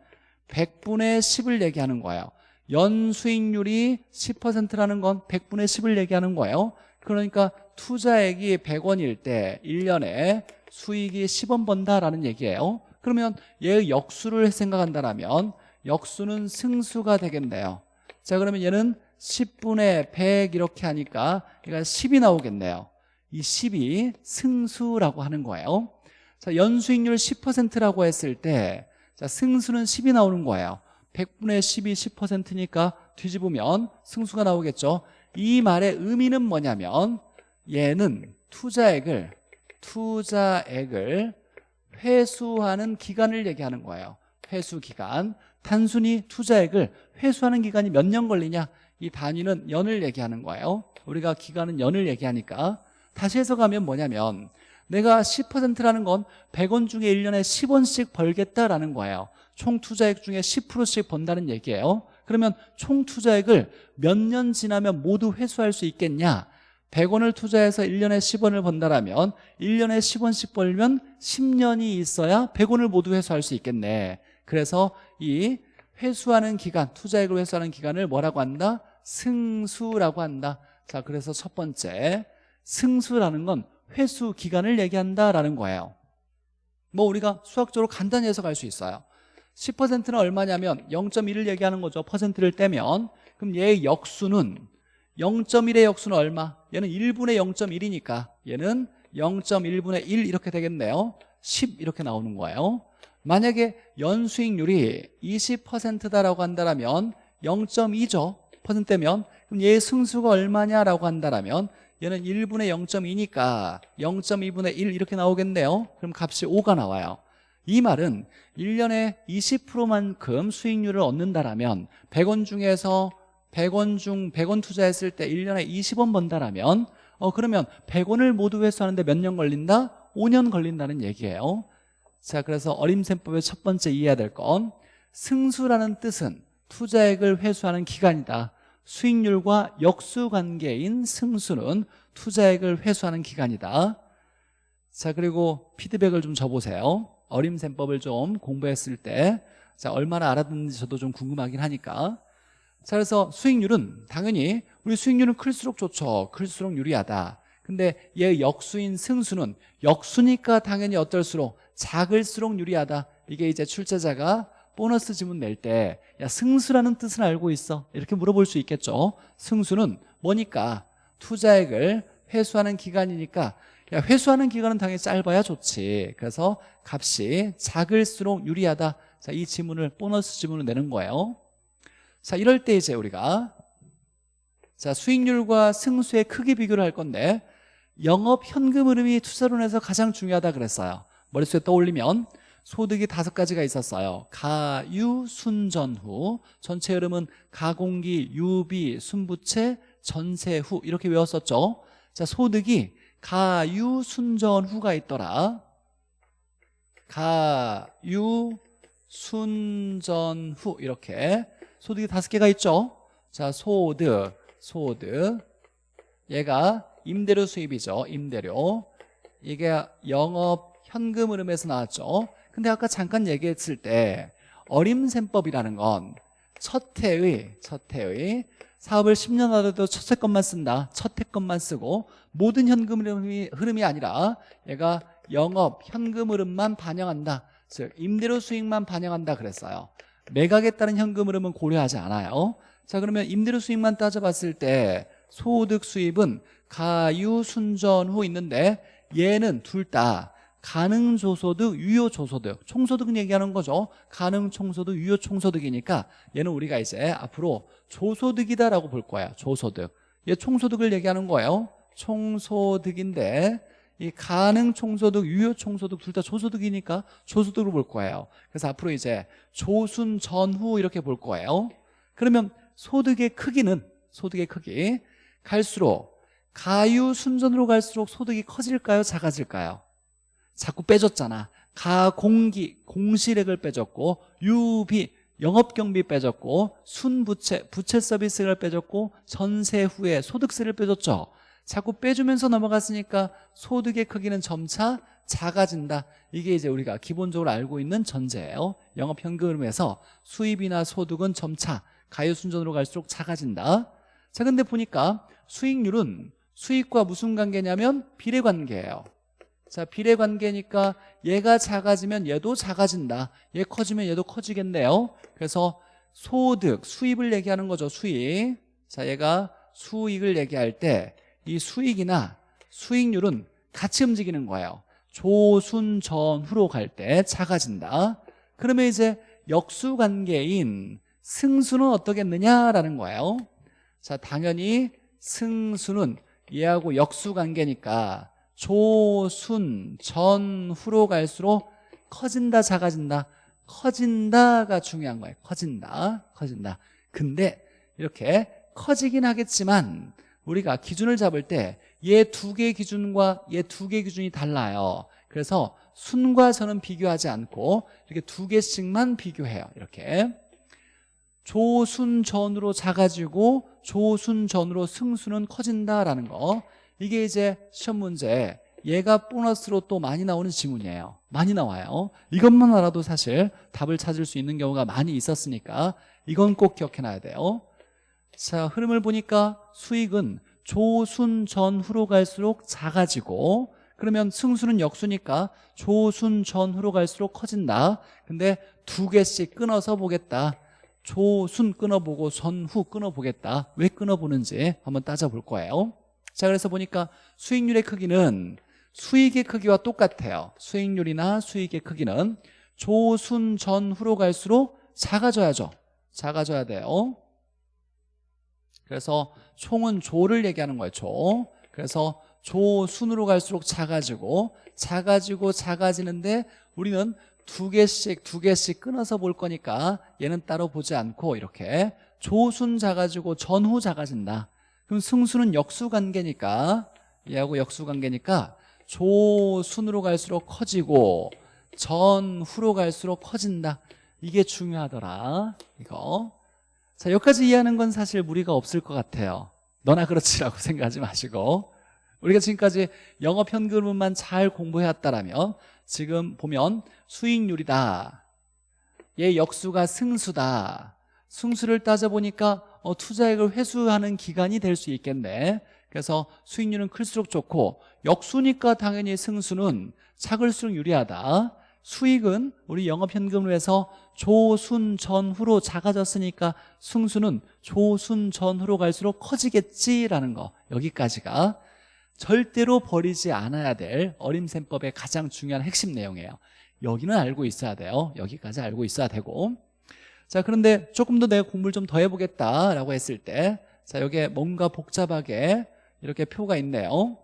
100분의 10을 얘기하는 거예요. 연수익률이 10%라는 건 100분의 10을 얘기하는 거예요. 그러니까 투자액이 100원일 때 1년에 수익이 10원 번다라는 얘기예요 그러면 얘의 역수를 생각한다면 역수는 승수가 되겠네요. 자 그러면 얘는 10분의 100 이렇게 하니까 얘가 10이 나오겠네요. 이 10이 승수라고 하는 거예요. 자 연수익률 10%라고 했을 때 자, 승수는 10이 나오는 거예요. 100분의 10이 10%니까 뒤집으면 승수가 나오겠죠. 이 말의 의미는 뭐냐면 얘는 투자액을 투자액을 회수하는 기간을 얘기하는 거예요. 회수 기간. 단순히 투자액을 회수하는 기간이 몇 년 걸리냐? 이 단위는 연을 얘기하는 거예요. 우리가 기간은 연을 얘기하니까. 다시 해석하면 뭐냐면 내가 10%라는 건 100원 중에 1년에 10원씩 벌겠다라는 거예요. 총 투자액 중에 10%씩 번다는 얘기예요. 그러면 총 투자액을 몇 년 지나면 모두 회수할 수 있겠냐 100원을 투자해서 1년에 10원을 번다라면 1년에 10원씩 벌면 10년이 있어야 100원을 모두 회수할 수 있겠네. 그래서 이 회수하는 기간 투자액을 회수하는 기간을 뭐라고 한다? 승수라고 한다. 자 그래서 첫 번째 승수라는 건 회수 기간을 얘기한다라는 거예요. 뭐 우리가 수학적으로 간단히 해석할 수 있어요. 10%는 얼마냐면 0.1을 얘기하는 거죠. 퍼센트를 떼면. 그럼 얘의 역수는 0.1의 역수는 얼마? 얘는 1분의 0.1이니까 얘는 0.1분의 1 이렇게 되겠네요. 10 이렇게 나오는 거예요. 만약에 연수익률이 20%다라고 한다면 0.2죠. 퍼센트면. 그럼 얘의 승수가 얼마냐라고 한다면 얘는 1분의 0.2니까 0.2분의 1 이렇게 나오겠네요. 그럼 값이 5가 나와요. 이 말은 1년에 20%만큼 수익률을 얻는다라면 100원 중에서 100원 중 100원 투자했을 때 1년에 20원 번다라면 어 그러면 100원을 모두 회수하는데 몇 년 걸린다? 5년 걸린다는 얘기예요. 자 그래서 어림셈법의 첫 번째 이해해야 될 건 승수라는 뜻은 투자액을 회수하는 기간이다. 수익률과 역수관계인 승수는 투자액을 회수하는 기간이다. 자 그리고 피드백을 좀 줘보세요. 어림셈법을 좀 공부했을 때 자, 얼마나 알아듣는지 저도 좀 궁금하긴 하니까 자 그래서 수익률은 당연히 우리 수익률은 클수록 좋죠. 클수록 유리하다. 근데 얘 역수인 승수는 역수니까 당연히 어떨수록 작을수록 유리하다. 이게 이제 출제자가 보너스 지문 낼 때 야 승수라는 뜻은 알고 있어? 이렇게 물어볼 수 있겠죠. 승수는 뭐니까? 투자액을 회수하는 기간이니까. 야 회수하는 기간은 당연히 짧아야 좋지. 그래서 값이 작을수록 유리하다. 자, 이 지문을 보너스 지문을 내는 거예요 자 이럴 때 이제 우리가 자 수익률과 승수의 크기 비교를 할 건데 영업 현금 흐름이 투자론에서 가장 중요하다 그랬어요. 머릿속에 떠올리면 소득이 다섯 가지가 있었어요. 가유, 순전후. 전체 흐름은 가공기, 유비, 순부채, 전세후. 이렇게 외웠었죠. 자 소득이 가유, 순전후가 있더라. 가유, 순전후. 이렇게 소득이 다섯 개가 있죠? 자 소득, 소득. 얘가 임대료 수입이죠. 임대료. 이게 영업 현금 흐름에서 나왔죠. 근데 아까 잠깐 얘기했을 때 어림셈법이라는 건 첫 해의 첫 해의 사업을 10년 하더라도 첫해 것만 쓴다. 첫해 것만 쓰고 모든 현금 흐름이, 흐름이 아니라 얘가 영업 현금 흐름만 반영한다. 즉 임대료 수익만 반영한다 그랬어요 매각에 따른 현금 흐름은 고려하지 않아요. 자 그러면 임대료 수익만 따져봤을 때 소득 수입은 가유 순전 후 있는데 얘는 둘 다 가능 조소득, 유효 조소득. 총소득은 얘기하는 거죠. 가능 총소득, 유효 총소득이니까 얘는 우리가 이제 앞으로 조소득이다라고 볼 거야. 조소득. 얘 총소득을 얘기하는 거예요. 총소득인데 이 가능 총소득, 유효 총소득 둘다 조소득이니까 조소득으로 볼 거예요 그래서 앞으로 이제 조순 전후 이렇게 볼 거예요 그러면 소득의 크기는 소득의 크기 갈수록 가유 순전으로 갈수록 소득이 커질까요? 작아질까요? 자꾸 빼줬잖아 가공기 공실액을 빼줬고 유비 영업경비 빼줬고 순부채 부채 서비스를 빼줬고 전세 후에 소득세를 빼줬죠 자꾸 빼주면서 넘어갔으니까 소득의 크기는 점차 작아진다. 이게 이제 우리가 기본적으로 알고 있는 전제예요. 영업현금에서 수입이나 소득은 점차 가요순전으로 갈수록 작아진다. 자 근데 보니까 수익률은 수익과 무슨 관계냐면 비례관계예요. 자 비례관계니까 얘가 작아지면 얘도 작아진다. 얘 커지면 얘도 커지겠네요. 그래서 소득 수입을 얘기하는 거죠 수익. 자 얘가 수익을 얘기할 때 이 수익이나 수익률은 같이 움직이는 거예요. 조순 전후로 갈 때 작아진다. 그러면 이제 역수관계인 승수는 어떠겠느냐라는 거예요. 자 당연히 승수는 얘하고 역수관계니까 조순 전후로 갈수록 커진다 작아진다. 커진다가 중요한 거예요. 커진다 커진다. 근데 이렇게 커지긴 하겠지만 우리가 기준을 잡을 때 얘 두 개 기준과 얘 두 개 기준이 달라요. 그래서 순과 선은 비교하지 않고 이렇게 두 개씩만 비교해요 이렇게. 조순전으로 작아지고 조순전으로 승수는 커진다라는 거. 이게 이제 시험 문제. 얘가 보너스로 또 많이 나오는 지문이에요. 많이 나와요. 이것만 알아도 사실 답을 찾을 수 있는 경우가 많이 있었으니까 이건 꼭 기억해놔야 돼요 자 흐름을 보니까 수익은 조순 전후로 갈수록 작아지고 그러면 승수는 역수니까 조순 전후로 갈수록 커진다. 근데 두 개씩 끊어서 보겠다. 조순 끊어보고 전후 끊어보겠다. 왜 끊어보는지 한번 따져볼 거예요. 자 그래서 보니까 수익률의 크기는 수익의 크기와 똑같아요. 수익률이나 수익의 크기는 조순 전후로 갈수록 작아져야죠. 작아져야 돼요 그래서 총은 조를 얘기하는 거예요 조. 그래서 조 순으로 갈수록 작아지고 작아지고 작아지는데 우리는 두 개씩 두 개씩 끊어서 볼 거니까 얘는 따로 보지 않고 이렇게 조순 작아지고 전후 작아진다. 그럼 승수는 역수관계니까 얘하고 역수관계니까 조순으로 갈수록 커지고 전후로 갈수록 커진다. 이게 중요하더라 이거 자 여기까지 이해하는 건 사실 무리가 없을 것 같아요. 너나 그렇지라고 생각하지 마시고. 우리가 지금까지 영업 현금만 잘 공부해왔다라면 지금 보면 수익률이다. 얘 역수가 승수다. 승수를 따져보니까 어, 투자액을 회수하는 기간이 될 수 있겠네. 그래서 수익률은 클수록 좋고 역수니까 당연히 승수는 작을수록 유리하다 수익은 우리 영업현금을 해서 조순 전후로 작아졌으니까 승수는 조순 전후로 갈수록 커지겠지라는 거. 여기까지가 절대로 버리지 않아야 될 어림셈법의 가장 중요한 핵심 내용이에요. 여기는 알고 있어야 돼요. 여기까지 알고 있어야 되고. 자 그런데 조금 더 내가 공부를 좀 더 해보겠다라고 했을 때 자 여기에 뭔가 복잡하게 이렇게 표가 있네요.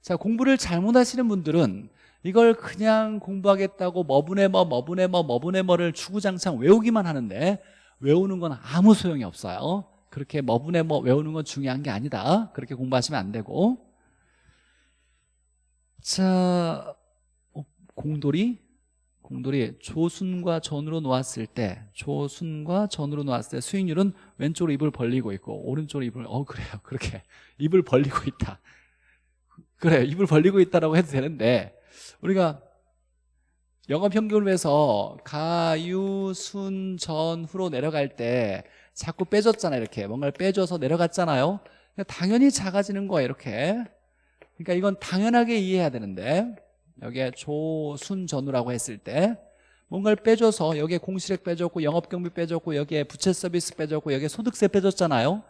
자 공부를 잘못하시는 분들은 이걸 그냥 공부하겠다고 머분의 뭐 머분의 뭐 머분의 뭐를 주구장창 외우기만 하는데 외우는 건 아무 소용이 없어요. 그렇게 머분의 뭐 외우는 건 중요한 게 아니다. 그렇게 공부하시면 안 되고. 자 어, 공돌이? 공돌이 조순과 전으로 놓았을 때 조순과 전으로 놓았을 때 수익률은 왼쪽으로 입을 벌리고 있고 오른쪽으로 입을 어 그래요. 그렇게 입을 벌리고 있다. 그래 입을 벌리고 있다라고 해도 되는데 우리가 영업평균을 해서 가유 순 전후로 내려갈 때 자꾸 빼줬잖아요 이렇게. 뭔가를 빼줘서 내려갔잖아요. 당연히 작아지는 거예요 이렇게. 그러니까 이건 당연하게 이해해야 되는데 여기에 조순전후라고 했을 때 뭔가를 빼줘서 여기에 공시력 빼줬고 영업경비 빼줬고 여기에 부채 서비스 빼줬고 여기에 소득세 빼줬잖아요.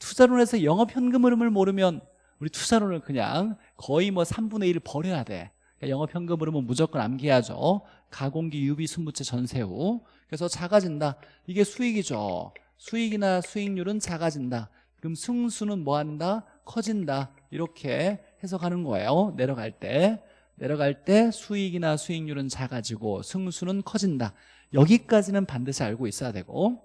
투자론에서 영업현금 흐름을 모르면 우리 투자론을 그냥 거의 뭐 3분의 1을 버려야 돼 영업현금 흐름은 무조건 암기하죠. 가공기, 유비, 순부채, 전세후. 그래서 작아진다. 이게 수익이죠. 수익이나 수익률은 작아진다. 그럼 승수는 뭐한다? 커진다. 이렇게 해석하는 거예요. 내려갈 때. 내려갈 때 수익이나 수익률은 작아지고 승수는 커진다. 여기까지는 반드시 알고 있어야 되고.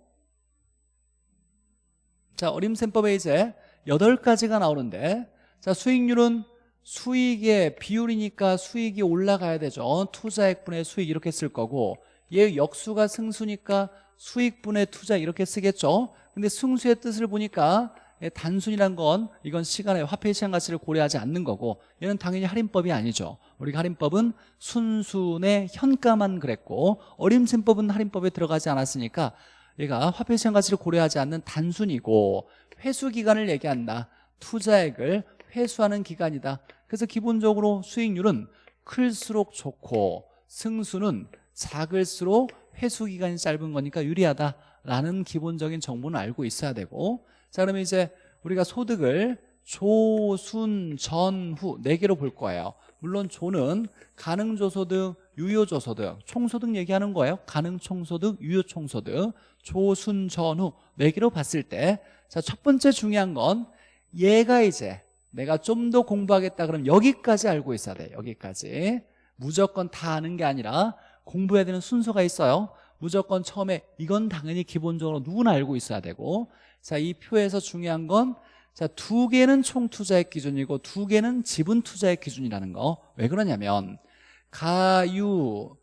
자 어림셈법에 이제 8가지가 나오는데. 자 수익률은 수익의 비율이니까 수익이 올라가야 되죠. 투자액분의 수익 이렇게 쓸 거고 얘 역수가 승수니까 수익분의 투자 이렇게 쓰겠죠. 근데 승수의 뜻을 보니까 예, 단순이란 건 이건 시간의 화폐 시간 가치를 고려하지 않는 거고 얘는 당연히 할인법이 아니죠. 우리가 할인법은 순순의 현가만 그랬고 어림짐법은 할인법에 들어가지 않았으니까 얘가 화폐 시간 가치를 고려하지 않는 단순이고 회수 기간을 얘기한다. 투자액을 회수하는 기간이다 그래서 기본적으로 수익률은 클수록 좋고 승수는 작을수록 회수 기간이 짧은 거니까 유리하다라는 기본적인 정보는 알고 있어야 되고. 자 그러면 이제 우리가 소득을 조, 순, 전, 후 네 개로 볼 거예요. 물론 조는 가능조소득, 유효조소득 총소득 얘기하는 거예요. 가능총소득, 유효총소득 조, 순, 전, 후 네 개로 봤을 때 자 첫 번째 중요한 건 얘가 이제 내가 좀 더 공부하겠다 그러면 여기까지 알고 있어야 돼 여기까지. 무조건 다 아는 게 아니라 공부해야 되는 순서가 있어요. 무조건 처음에 이건 당연히 기본적으로 누구나 알고 있어야 되고. 자 이 표에서 중요한 건 자, 두 개는 총 투자액 기준이고 두 개는 지분 투자액 기준이라는 거. 왜 그러냐면 가유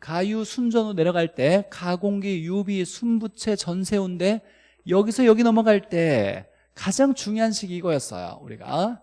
가유 순전으로 내려갈 때 가공기, 유비, 순부채, 전세운데 여기서 여기 넘어갈 때 가장 중요한 식이 이거였어요. 우리가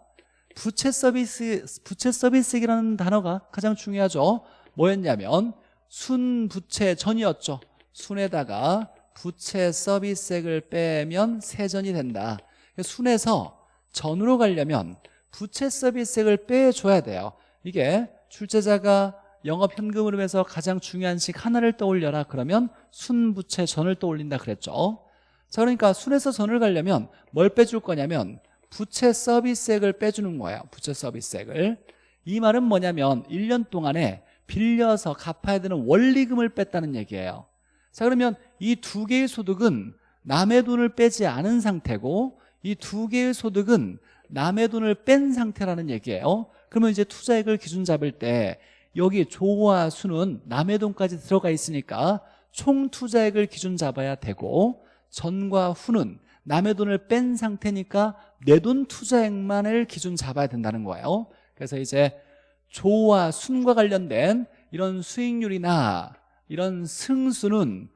부채 서비스 부채 서비스액이라는 단어가 가장 중요하죠. 뭐였냐면 순부채 전이었죠. 순에다가 부채 서비스액을 빼면 세전이 된다. 순에서 전으로 가려면 부채 서비스액을 빼줘야 돼요. 이게 출제자가 영업 현금 흐름에서 가장 중요한 식 하나를 떠올려라 그러면 순부채 전을 떠올린다 그랬죠. 자 그러니까 순에서 전을 가려면 뭘 빼줄 거냐면 부채 서비스액을 빼주는 거예요. 부채 서비스액을. 이 말은 뭐냐면 1년 동안에 빌려서 갚아야 되는 원리금을 뺐다는 얘기예요. 자 그러면 이 두 개의 소득은 남의 돈을 빼지 않은 상태고 이 두 개의 소득은 남의 돈을 뺀 상태라는 얘기예요. 그러면 이제 투자액을 기준 잡을 때 여기 조와 수는 남의 돈까지 들어가 있으니까 총 투자액을 기준 잡아야 되고 전과 후는 남의 돈을 뺀 상태니까 내 돈 투자액만을 기준 잡아야 된다는 거예요 그래서 이제 조와 순과 관련된 이런 수익률이나 이런 승수는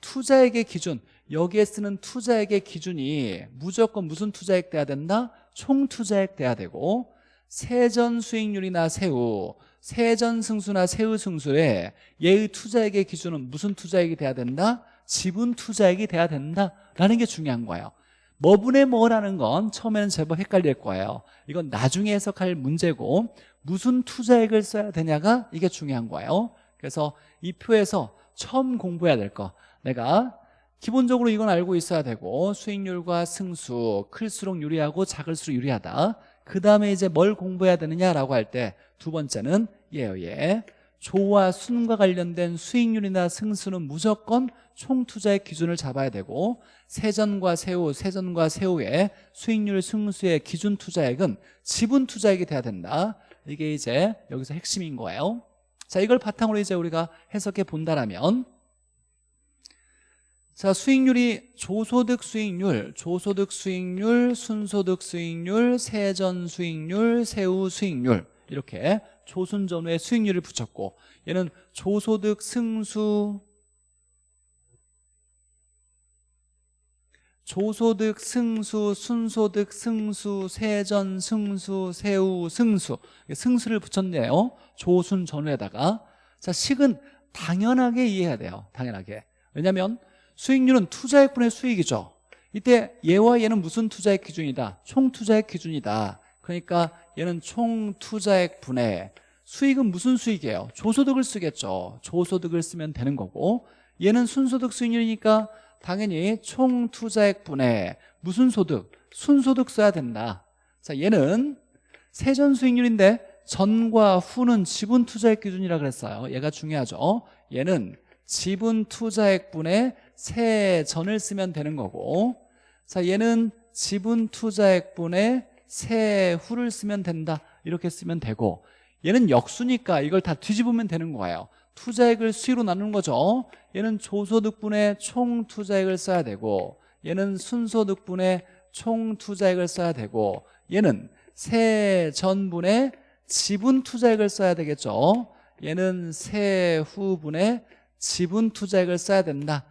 투자액의 기준 여기에 쓰는 투자액의 기준이 무조건 무슨 투자액 돼야 된다? 총 투자액 돼야 되고 세전 수익률이나 세후 세전 승수나 세후 승수에 얘의 투자액의 기준은 무슨 투자액이 돼야 된다? 지분 투자액이 돼야 된다라는 게 중요한 거예요. 뭐분의 뭐라는 건 처음에는 제법 헷갈릴 거예요. 이건 나중에 해석할 문제고 무슨 투자액을 써야 되냐가 이게 중요한 거예요. 그래서 이 표에서 처음 공부해야 될 거. 내가 기본적으로 이건 알고 있어야 되고 수익률과 승수 클수록 유리하고 작을수록 유리하다. 그 다음에 이제 뭘 공부해야 되느냐라고 할 때 두 번째는 예요 예 조와 순과 관련된 수익률이나 승수는 무조건 총투자의 기준을 잡아야 되고 세전과 세후, 세전과 세후의 수익률 승수의 기준 투자액은 지분 투자액이 돼야 된다. 이게 이제 여기서 핵심인 거예요. 자 이걸 바탕으로 이제 우리가 해석해 본다라면 자 수익률이 조소득 수익률, 조소득 수익률, 순소득 수익률, 세전 수익률, 세후 수익률 이렇게 조순전후의 수익률을 붙였고 얘는 조소득 승수 조소득 승수 순소득 승수 세전 승수 세후 승수. 승수를 붙였네요. 조순 전후에다가. 자 식은 당연하게 이해해야 돼요. 당연하게. 왜냐하면 수익률은 투자액분의 수익이죠. 이때 얘와 얘는 무슨 투자액 기준이다? 총 투자액 기준이다 그러니까 얘는 총 투자액 분의 수익은 무슨 수익이에요? 조소득을 쓰겠죠 조소득을 쓰면 되는 거고 얘는 순소득 수익률이니까 당연히 총 투자액 분의 무슨 소득? 순소득 써야 된다 자 얘는 세전 수익률인데 전과 후는 지분 투자액 기준이라 그랬어요 얘가 중요하죠 얘는 지분 투자액 분의 세전을 쓰면 되는 거고 자 얘는 지분 투자액 분의 세후를 쓰면 된다. 이렇게 쓰면 되고 얘는 역수니까 이걸 다 뒤집으면 되는 거예요. 투자액을 수익으로 나누는 거죠. 얘는 조소득분의 총 투자액을 써야 되고 얘는 순소득분의 총 투자액을 써야 되고 얘는 세전분의 지분 투자액을 써야 되겠죠. 얘는 세후분의 지분 투자액을 써야 된다.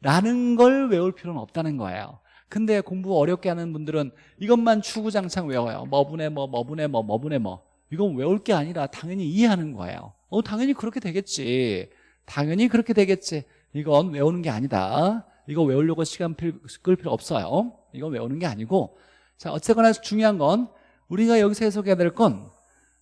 라는 걸 외울 필요는 없다는 거예요 근데 공부 어렵게 하는 분들은 이것만 추구장창 외워요. 뭐분의 뭐 뭐분의 뭐 뭐분의 뭐. 이건 외울 게 아니라 당연히 이해하는 거예요. 어 당연히 그렇게 되겠지. 당연히 그렇게 되겠지. 이건 외우는 게 아니다. 이거 외우려고 시간 필- 끌 필요 없어요. 이건 외우는 게 아니고. 자 어쨌거나 중요한 건 우리가 여기서 해석해야 될 건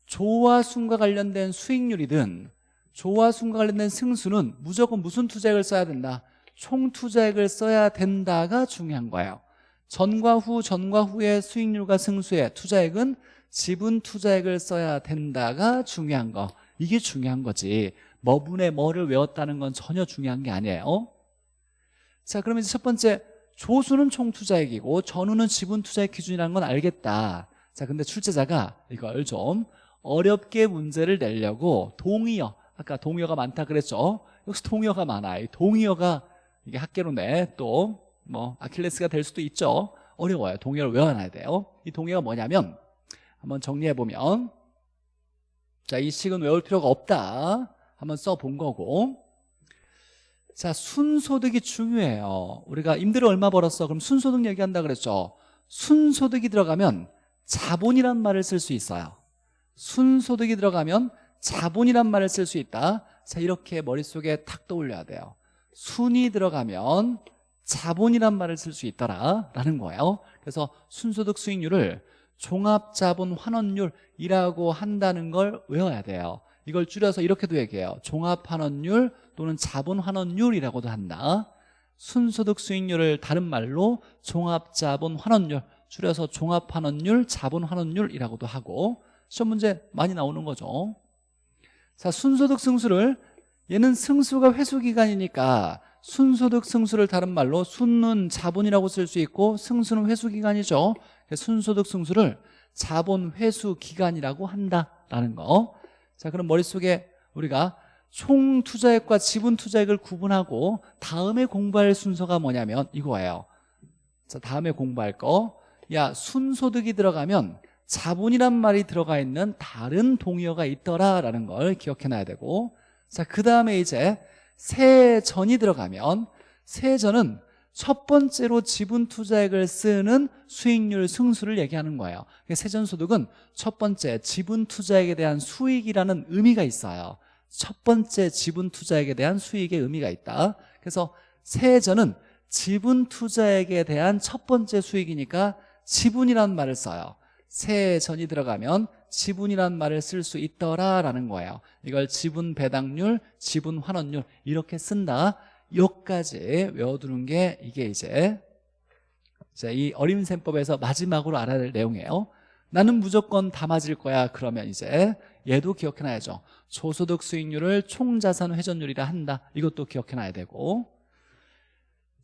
조와 순과 관련된 수익률이든 조와 순과 관련된 승수는 무조건 무슨 투자액을 써야 된다 총 투자액을 써야 된다가 중요한 거예요. 전과 후 전과 후의 수익률과 승수의 투자액은 지분 투자액을 써야 된다가 중요한 거. 이게 중요한 거지. 뭐분의 뭐를 외웠다는 건 전혀 중요한 게 아니에요. 자 그러면 이제 첫 번째 조수는 총 투자액이고 전후는 지분 투자액 기준이라는 건 알겠다. 자 근데 출제자가 이걸 좀 어렵게 문제를 내려고 동의어 아까 동의어가 많다 그랬죠? 여기서 동의어가 많아요 이 동의어가 이게 학계로 내또 뭐 아킬레스가 될 수도 있죠. 어려워요. 동의어를 외워놔야 돼요. 이 동의어가 뭐냐면 한번 정리해보면 자 이 식은 외울 필요가 없다. 한번 써본 거고. 자 순소득이 중요해요. 우리가 임대료 얼마 벌었어? 그럼 순소득 얘기한다 그랬죠. 순소득이 들어가면 자본이란 말을 쓸 수 있어요. 순소득이 들어가면 자본이란 말을 쓸 수 있다. 자 이렇게 머릿속에 탁 떠올려야 돼요 순이 들어가면 자본이란 말을 쓸 수 있더라라는 거예요. 그래서 순소득 수익률을 종합자본 환원율이라고 한다는 걸 외워야 돼요. 이걸 줄여서 이렇게도 얘기해요. 종합환원율 또는 자본환원율이라고도 한다. 순소득 수익률을 다른 말로 종합자본 환원율 줄여서 종합환원율 자본환원율이라고도 하고 시험 문제 많이 나오는 거죠. 자 순소득 승수를 얘는 승수가 회수 기간이니까 순소득 승수를 다른 말로 순은 자본이라고 쓸 수 있고 승수는 회수 기간이죠 그래서 순소득 승수를 자본 회수 기간이라고 한다라는 거 자, 그럼 머릿속에 우리가 총 투자액과 지분 투자액을 구분하고 다음에 공부할 순서가 뭐냐면 이거예요. 자, 다음에 공부할 거. 야, 순소득이 들어가면 자본이란 말이 들어가 있는 다른 동의어가 있더라라는 걸 기억해 놔야 되고 자, 그 다음에 이제 세전이 들어가면 세전은 첫 번째로 지분 투자액을 쓰는 수익률 승수를 얘기하는 거예요. 세전소득은 첫 번째 지분 투자액에 대한 수익이라는 의미가 있어요. 첫 번째 지분 투자액에 대한 수익의 의미가 있다. 그래서 세전은 지분 투자액에 대한 첫 번째 수익이니까 지분이라는 말을 써요 세전이 들어가면 지분이라는 말을 쓸 수 있더라라는 거예요. 이걸 지분 배당률, 지분 환원율 이렇게 쓴다. 요까지 외워두는 게 이게 이제 자, 이 어림셈법에서 마지막으로 알아야 될 내용이에요. 나는 무조건 다 맞을 거야. 그러면 이제 얘도 기억해놔야죠. 조소득 수익률을 총자산 회전율이라 한다. 이것도 기억해놔야 되고.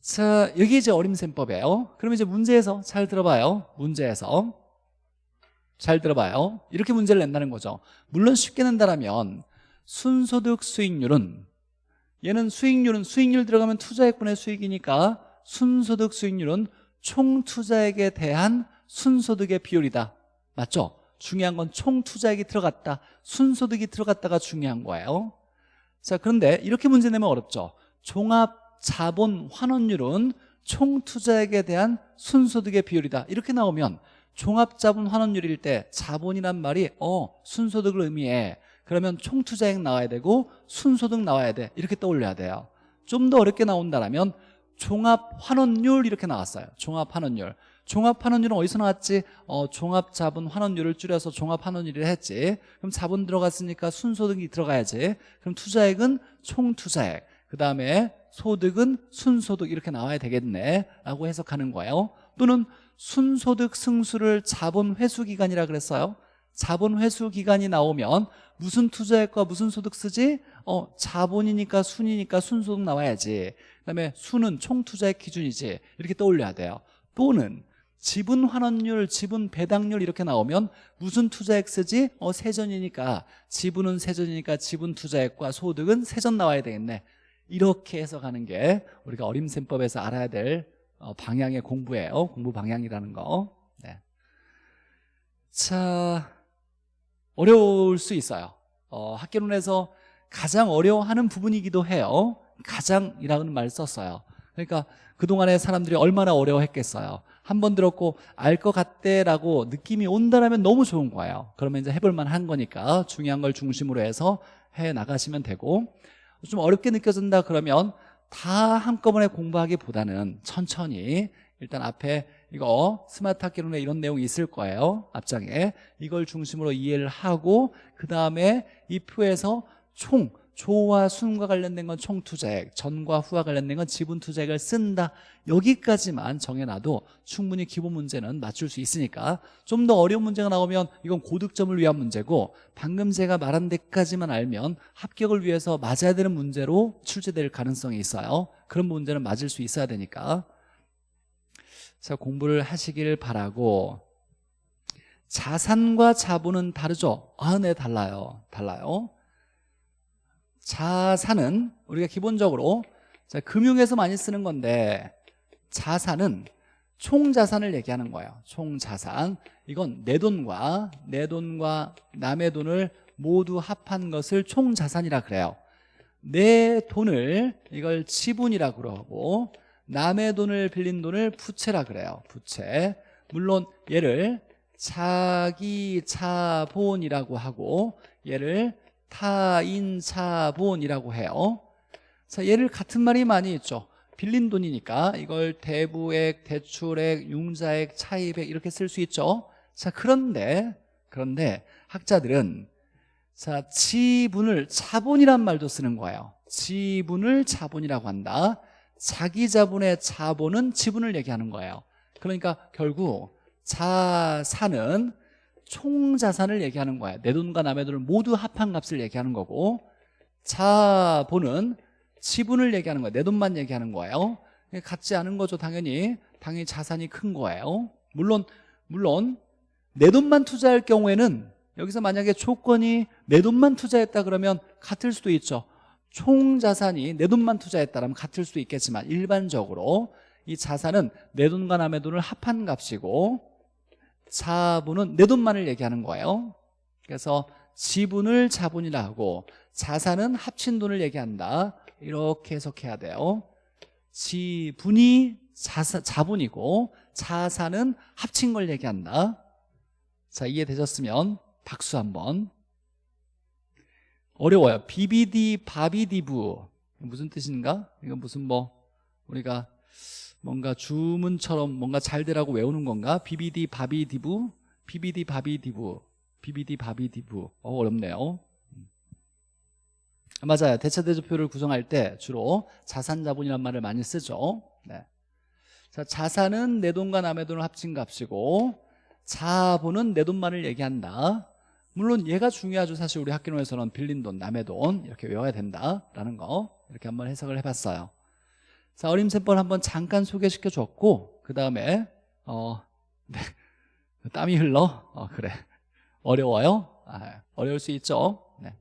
자 여기 이제 어림셈법이에요. 그럼 이제 문제에서 잘 들어봐요. 문제에서 잘 들어봐요. 이렇게 문제를 낸다는 거죠. 물론 쉽게 낸다라면 순소득 수익률은 얘는 수익률은 수익률 들어가면 투자액분의 수익이니까 순소득 수익률은 총 투자액에 대한 순소득의 비율이다. 맞죠? 중요한 건 총 투자액이 들어갔다. 순소득이 들어갔다가 중요한 거예요. 자 그런데 이렇게 문제 내면 어렵죠. 종합 자본 환원율은 총 투자액에 대한 순소득의 비율이다. 이렇게 나오면 종합자본 환원율일 때 자본이란 말이 어 순소득을 의미해. 그러면 총투자액 나와야 되고 순소득 나와야 돼. 이렇게 떠올려야 돼요. 좀 더 어렵게 나온다면 종합환원율 이렇게 나왔어요. 종합환원율. 종합환원율은 어디서 나왔지? 어, 종합자본 환원율을 줄여서 종합환원율을 했지. 그럼 자본 들어갔으니까 순소득이 들어가야지. 그럼 투자액은 총투자액. 그 다음에 소득은 순소득 이렇게 나와야 되겠네. 라고 해석하는 거예요. 또는 순소득 승수를 자본 회수 기간이라 그랬어요 자본 회수 기간이 나오면 무슨 투자액과 무슨 소득 쓰지? 어, 자본이니까 순이니까 순소득 나와야지. 그다음에 순은 총 투자액 기준이지. 이렇게 떠올려야 돼요. 또는 지분 환원율, 지분 배당률 이렇게 나오면 무슨 투자액 쓰지? 어, 세전이니까 지분은 세전이니까 지분 투자액과 소득은 세전 나와야 되겠네. 이렇게 해석하는 게 우리가 어림셈법에서 알아야 될 어, 방향의 공부예요. 공부 방향이라는 거. 네. 자, 어려울 수 있어요 어, 학계론에서 가장 어려워하는 부분이기도 해요 가장이라는 말을 썼어요 그러니까 그동안에 사람들이 얼마나 어려워했겠어요 한 번 들었고 알 것 같대라고 느낌이 온다면 너무 좋은 거예요 그러면 이제 해볼 만한 거니까 중요한 걸 중심으로 해서 해 나가시면 되고 좀 어렵게 느껴진다 그러면 다 한꺼번에 공부하기보다는 천천히 일단 앞에 이거 스마트 학기론에 이런 내용이 있을 거예요. 앞장에. 이걸 중심으로 이해를 하고 그 다음에 이 표에서 총 조와 순과 관련된 건 총투자액 전과 후와 관련된 건 지분투자액을 쓴다. 여기까지만 정해놔도 충분히 기본 문제는 맞출 수 있으니까 좀 더 어려운 문제가 나오면 이건 고득점을 위한 문제고 방금 제가 말한 데까지만 알면 합격을 위해서 맞아야 되는 문제로 출제될 가능성이 있어요. 그런 문제는 맞을 수 있어야 되니까. 자 공부를 하시길 바라고. 자산과 자본은 다르죠? 아, 네 달라요. 달라요 자산은 우리가 기본적으로 자, 금융에서 많이 쓰는 건데 자산은 총자산을 얘기하는 거예요. 총자산. 이건 내 돈과 내 돈과 남의 돈을 모두 합한 것을 총자산이라 그래요. 내 돈을 이걸 지분이라 그러고 남의 돈을 빌린 돈을 부채라 그래요. 부채. 물론 얘를 자기 자본이라고 하고 얘를 타인자본이라고 해요. 자, 얘를 같은 말이 많이 있죠. 빌린 돈이니까 이걸 대부액, 대출액, 융자액, 차입액 이렇게 쓸 수 있죠. 자 그런데 그런데 학자들은 자 지분을 자본이란 말도 쓰는 거예요. 지분을 자본이라고 한다. 자기 자본의 자본은 지분을 얘기하는 거예요. 그러니까 결국 자산은 총자산을 얘기하는 거야. 내 돈과 남의 돈을 모두 합한 값을 얘기하는 거고 자본은 지분을 얘기하는 거야. 내 돈만 얘기하는 거예요. 같지 않은 거죠 당연히. 당연히 자산이 큰 거예요. 물론 물론 내 돈만 투자할 경우에는 여기서 만약에 조건이 내 돈만 투자했다 그러면 같을 수도 있죠. 총 자산이 내 돈만 투자했다면 같을 수도 있겠지만 일반적으로 이 자산은 내 돈과 남의 돈을 합한 값이고 자본은 내 돈만을 얘기하는 거예요. 그래서 지분을 자본이라 하고 자산은 합친 돈을 얘기한다. 이렇게 해석해야 돼요. 지분이 자사, 자본이고 자산은 합친 걸 얘기한다. 자 이해되셨으면 박수 한번. 어려워요. BBD 바비디부. 무슨 뜻인가? 이건 무슨 뭐 우리가 뭔가 주문처럼 뭔가 잘 되라고 외우는 건가? BBD 바비디부? BBD 바비디부. BBD 바비디부. 어, 어렵네요. 음. 맞아요. 대차대조표를 구성할 때 주로 자산자본이란 말을 많이 쓰죠. 네. 자, 자산은 내 돈과 남의 돈을 합친 값이고 자본은 내 돈만을 얘기한다. 물론 얘가 중요하죠. 사실 우리 학교에서는 빌린 돈, 남의 돈 이렇게 외워야 된다라는 거. 이렇게 한번 해석을 해봤어요 자, 어림셈법 한번 잠깐 소개시켜 줬고 그 다음에 어, 네. 땀이 흘러? 어, 그래 어려워요? 아, 어려울 수 있죠 네.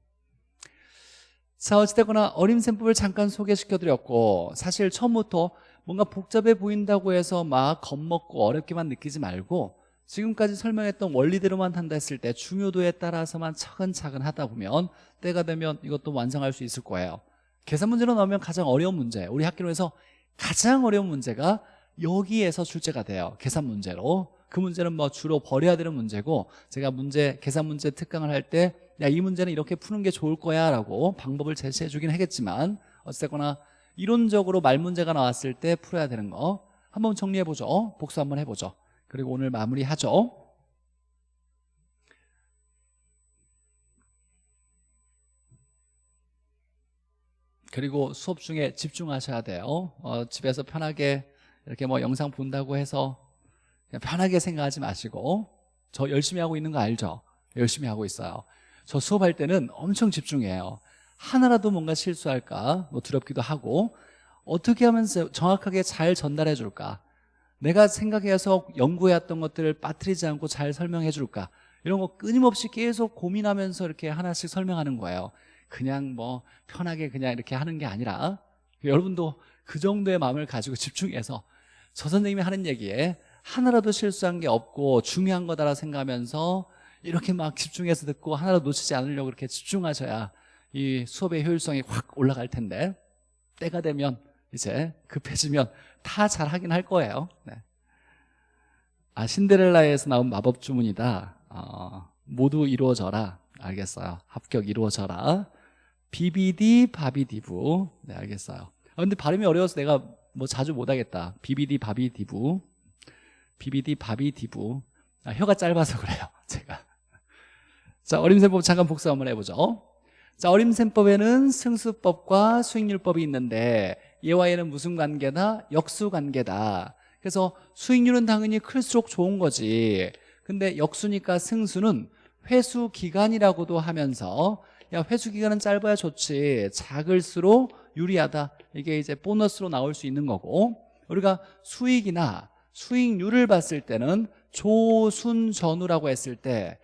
자 어찌됐거나 어림셈법을 잠깐 소개시켜 드렸고 사실 처음부터 뭔가 복잡해 보인다고 해서 막 겁먹고 어렵게만 느끼지 말고 지금까지 설명했던 원리대로만 한다 했을 때 중요도에 따라서만 차근차근 하다 보면 때가 되면 이것도 완성할 수 있을 거예요 계산 문제로 나오면 가장 어려운 문제 우리 학교에서 가장 어려운 문제가 여기에서 출제가 돼요. 계산 문제로. 그 문제는 뭐 주로 버려야 되는 문제고 제가 문제 계산 문제 특강을 할 때 야 이 문제는 이렇게 푸는 게 좋을 거야 라고 방법을 제시해 주긴 하겠지만 어쨌거나 이론적으로 말 문제가 나왔을 때 풀어야 되는 거 한번 정리해 보죠. 복수 한번 해보죠. 그리고 오늘 마무리하죠 그리고 수업 중에 집중하셔야 돼요. 어, 집에서 편하게 이렇게 뭐 영상 본다고 해서 편하게 생각하지 마시고 저 열심히 하고 있는 거 알죠? 열심히 하고 있어요. 저 수업할 때는 엄청 집중해요. 하나라도 뭔가 실수할까? 뭐 두렵기도 하고 어떻게 하면 정확하게 잘 전달해 줄까? 내가 생각해서 연구해왔던 것들을 빠뜨리지 않고 잘 설명해 줄까? 이런 거 끊임없이 계속 고민하면서 이렇게 하나씩 설명하는 거예요 그냥 뭐 편하게 그냥 이렇게 하는 게 아니라 여러분도 그 정도의 마음을 가지고 집중해서 저 선생님이 하는 얘기에 하나라도 실수한 게 없고 중요한 거다라 생각하면서 이렇게 막 집중해서 듣고 하나라도 놓치지 않으려고 이렇게 집중하셔야 이 수업의 효율성이 확 올라갈 텐데 때가 되면 이제 급해지면 다 잘하긴 할 거예요. 네. 아 신데렐라에서 나온 마법 주문이다. 어, 모두 이루어져라. 알겠어요. 합격 이루어져라 비비디 바비디부. 네 알겠어요. 아, 근데 발음이 어려워서 내가 뭐 자주 못하겠다. 비비디 바비디부. 비비디 바비디부. 아, 혀가 짧아서 그래요 제가. 자 어림셈법 잠깐 복습 한번 해보죠. 자 어림셈법에는 승수법과 수익률법이 있는데 얘와 얘는 무슨 관계다? 역수관계다. 그래서 수익률은 당연히 클수록 좋은 거지. 근데 역수니까 승수는 회수 기간이라고도 하면서 야 회수 기간은 짧아야 좋지. 작을수록 유리하다. 이게 이제 보너스로 나올 수 있는 거고. 우리가 수익이나 수익률을 봤을 때는 조순전후라고 했을 때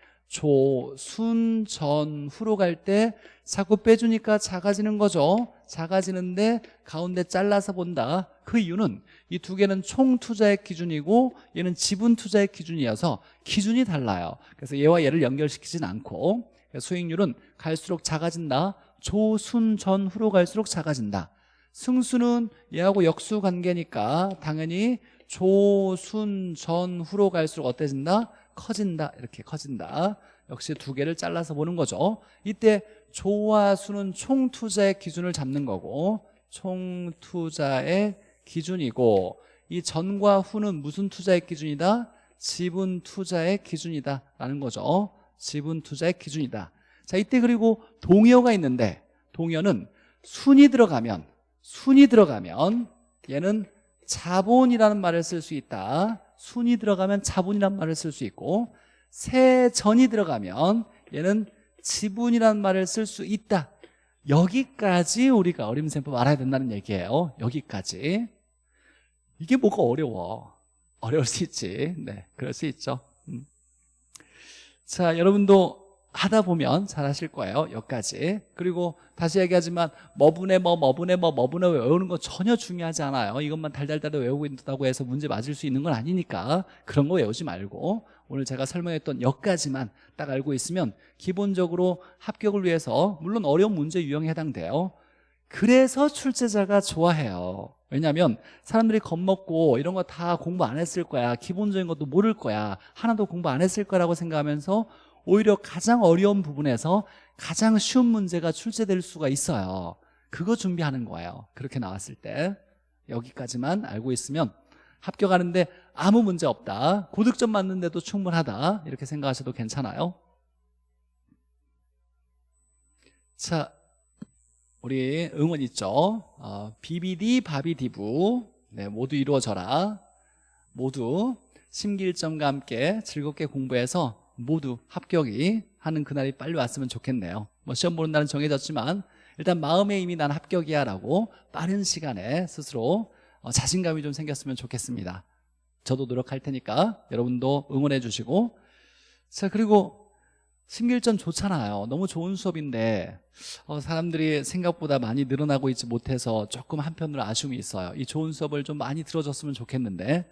조순전후로 갈 때 자꾸 빼주니까 작아지는 거죠. 작아지는데 가운데 잘라서 본다. 그 이유는 이 두 개는 총 투자의 기준이고 얘는 지분 투자의 기준이어서 기준이 달라요. 그래서 얘와 얘를 연결시키진 않고 수익률은 갈수록 작아진다. 조순 전후로 갈수록 작아진다. 승수는 얘하고 역수 관계니까 당연히 조순 전후로 갈수록 어때진다? 커진다. 이렇게 커진다. 역시 두 개를 잘라서 보는 거죠. 이때 조와 수는 총 투자의 기준을 잡는 거고 총 투자의 기준이고 이 전과 후는 무슨 투자의 기준이다? 지분 투자의 기준이다. 라는 거죠 지분 투자의 기준이다. 자 이때 그리고 동의어가 있는데 동의어는 순이 들어가면 순이 들어가면 얘는 자본이라는 말을 쓸 수 있다. 순이 들어가면 자본이라는 말을 쓸 수 있고 세전이 들어가면 얘는 지분이라는 말을 쓸 수 있다. 여기까지 우리가 어림셈법 알아야 된다는 얘기예요. 여기까지. 이게 뭐가 어려워? 어려울 수 있지. 네 그럴 수 있죠. 음. 자 여러분도 하다 보면 잘 하실 거예요 여기까지. 그리고 다시 얘기하지만 뭐분의 뭐 뭐분의 뭐 뭐분의 뭐 외우는 거 전혀 중요하지 않아요. 이것만 달달달 외우고 있다고 해서 문제 맞을 수 있는 건 아니니까 그런 거 외우지 말고 오늘 제가 설명했던 여기까지만 딱 알고 있으면 기본적으로 합격을 위해서 물론 어려운 문제 유형에 해당돼요. 그래서 출제자가 좋아해요 왜냐하면 사람들이 겁먹고 이런 거 다 공부 안 했을 거야. 기본적인 것도 모를 거야. 하나도 공부 안 했을 거라고 생각하면서 오히려 가장 어려운 부분에서 가장 쉬운 문제가 출제될 수가 있어요. 그거 준비하는 거예요. 그렇게 나왔을 때. 여기까지만 알고 있으면 합격하는데 아무 문제 없다. 고득점 맞는데도 충분하다. 이렇게 생각하셔도 괜찮아요. 자 우리 응원 있죠? 어, BBD 바비디부. 네, 모두 이루어져라. 모두 심기일점과 함께 즐겁게 공부해서 모두 합격이 하는 그날이 빨리 왔으면 좋겠네요. 뭐 시험 보는 날은 정해졌지만 일단 마음에 이미 난 합격이야 라고 빠른 시간에 스스로 어, 자신감이 좀 생겼으면 좋겠습니다. 저도 노력할 테니까 여러분도 응원해 주시고. 자 그리고 심길전 좋잖아요. 너무 좋은 수업인데 어, 사람들이 생각보다 많이 늘어나고 있지 못해서 조금 한편으로 아쉬움이 있어요. 이 좋은 수업을 좀 많이 들어줬으면 좋겠는데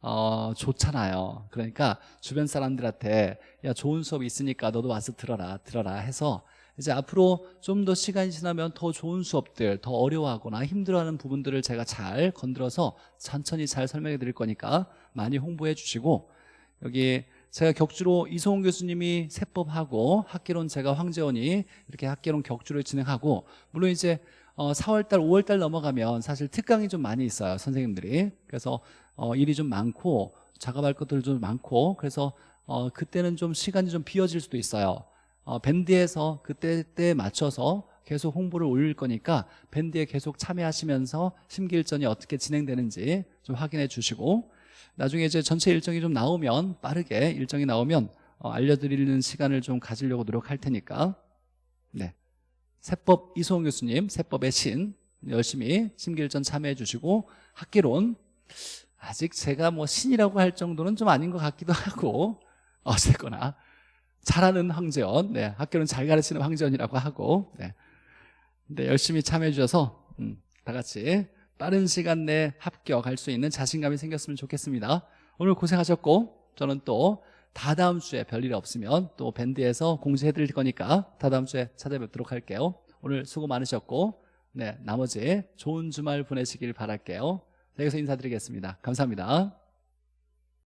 어, 좋잖아요. 그러니까 주변 사람들한테 야 좋은 수업이 있으니까 너도 와서 들어라 들어라. 해서 이제 앞으로 좀 더 시간이 지나면 더 좋은 수업들 더 어려워하거나 힘들어하는 부분들을 제가 잘 건드려서 천천히 잘 설명해 드릴 거니까 많이 홍보해 주시고 여기 제가 격주로 이소홍 교수님이 세법하고 학계론 제가 황재원이 이렇게 학계론 격주를 진행하고 물론 이제 어, 4월달 5월달 넘어가면 사실 특강이 좀 많이 있어요 선생님들이. 그래서 어, 일이 좀 많고 작업할 것들 좀 많고 그래서 어, 그때는 좀 시간이 좀 비어질 수도 있어요. 어, 밴드에서 그때 때 맞춰서 계속 홍보를 올릴 거니까 밴드에 계속 참여하시면서 심기일전이 어떻게 진행되는지 좀 확인해 주시고 나중에 이제 전체 일정이 좀 나오면 빠르게 일정이 나오면 어, 알려드리는 시간을 좀 가지려고 노력할 테니까 네 세법 이소홍 교수님 세법의 신 열심히 심기일전 참여해 주시고 학기론 아직 제가 뭐 신이라고 할 정도는 좀 아닌 것 같기도 하고 어쨌거나 잘하는 황재원 네, 학교는 잘 가르치는 황재원이라고 하고 네. 근데 열심히 참여해 주셔서 음, 다 같이 빠른 시간 내에 합격할 수 있는 자신감이 생겼으면 좋겠습니다 오늘 고생하셨고 저는 또 다다음 주에 별일 없으면 또 밴드에서 공지해 드릴 거니까 다다음 주에 찾아뵙도록 할게요 오늘 수고 많으셨고 네, 나머지 좋은 주말 보내시길 바랄게요. 자, 여기서 인사드리겠습니다. 감사합니다.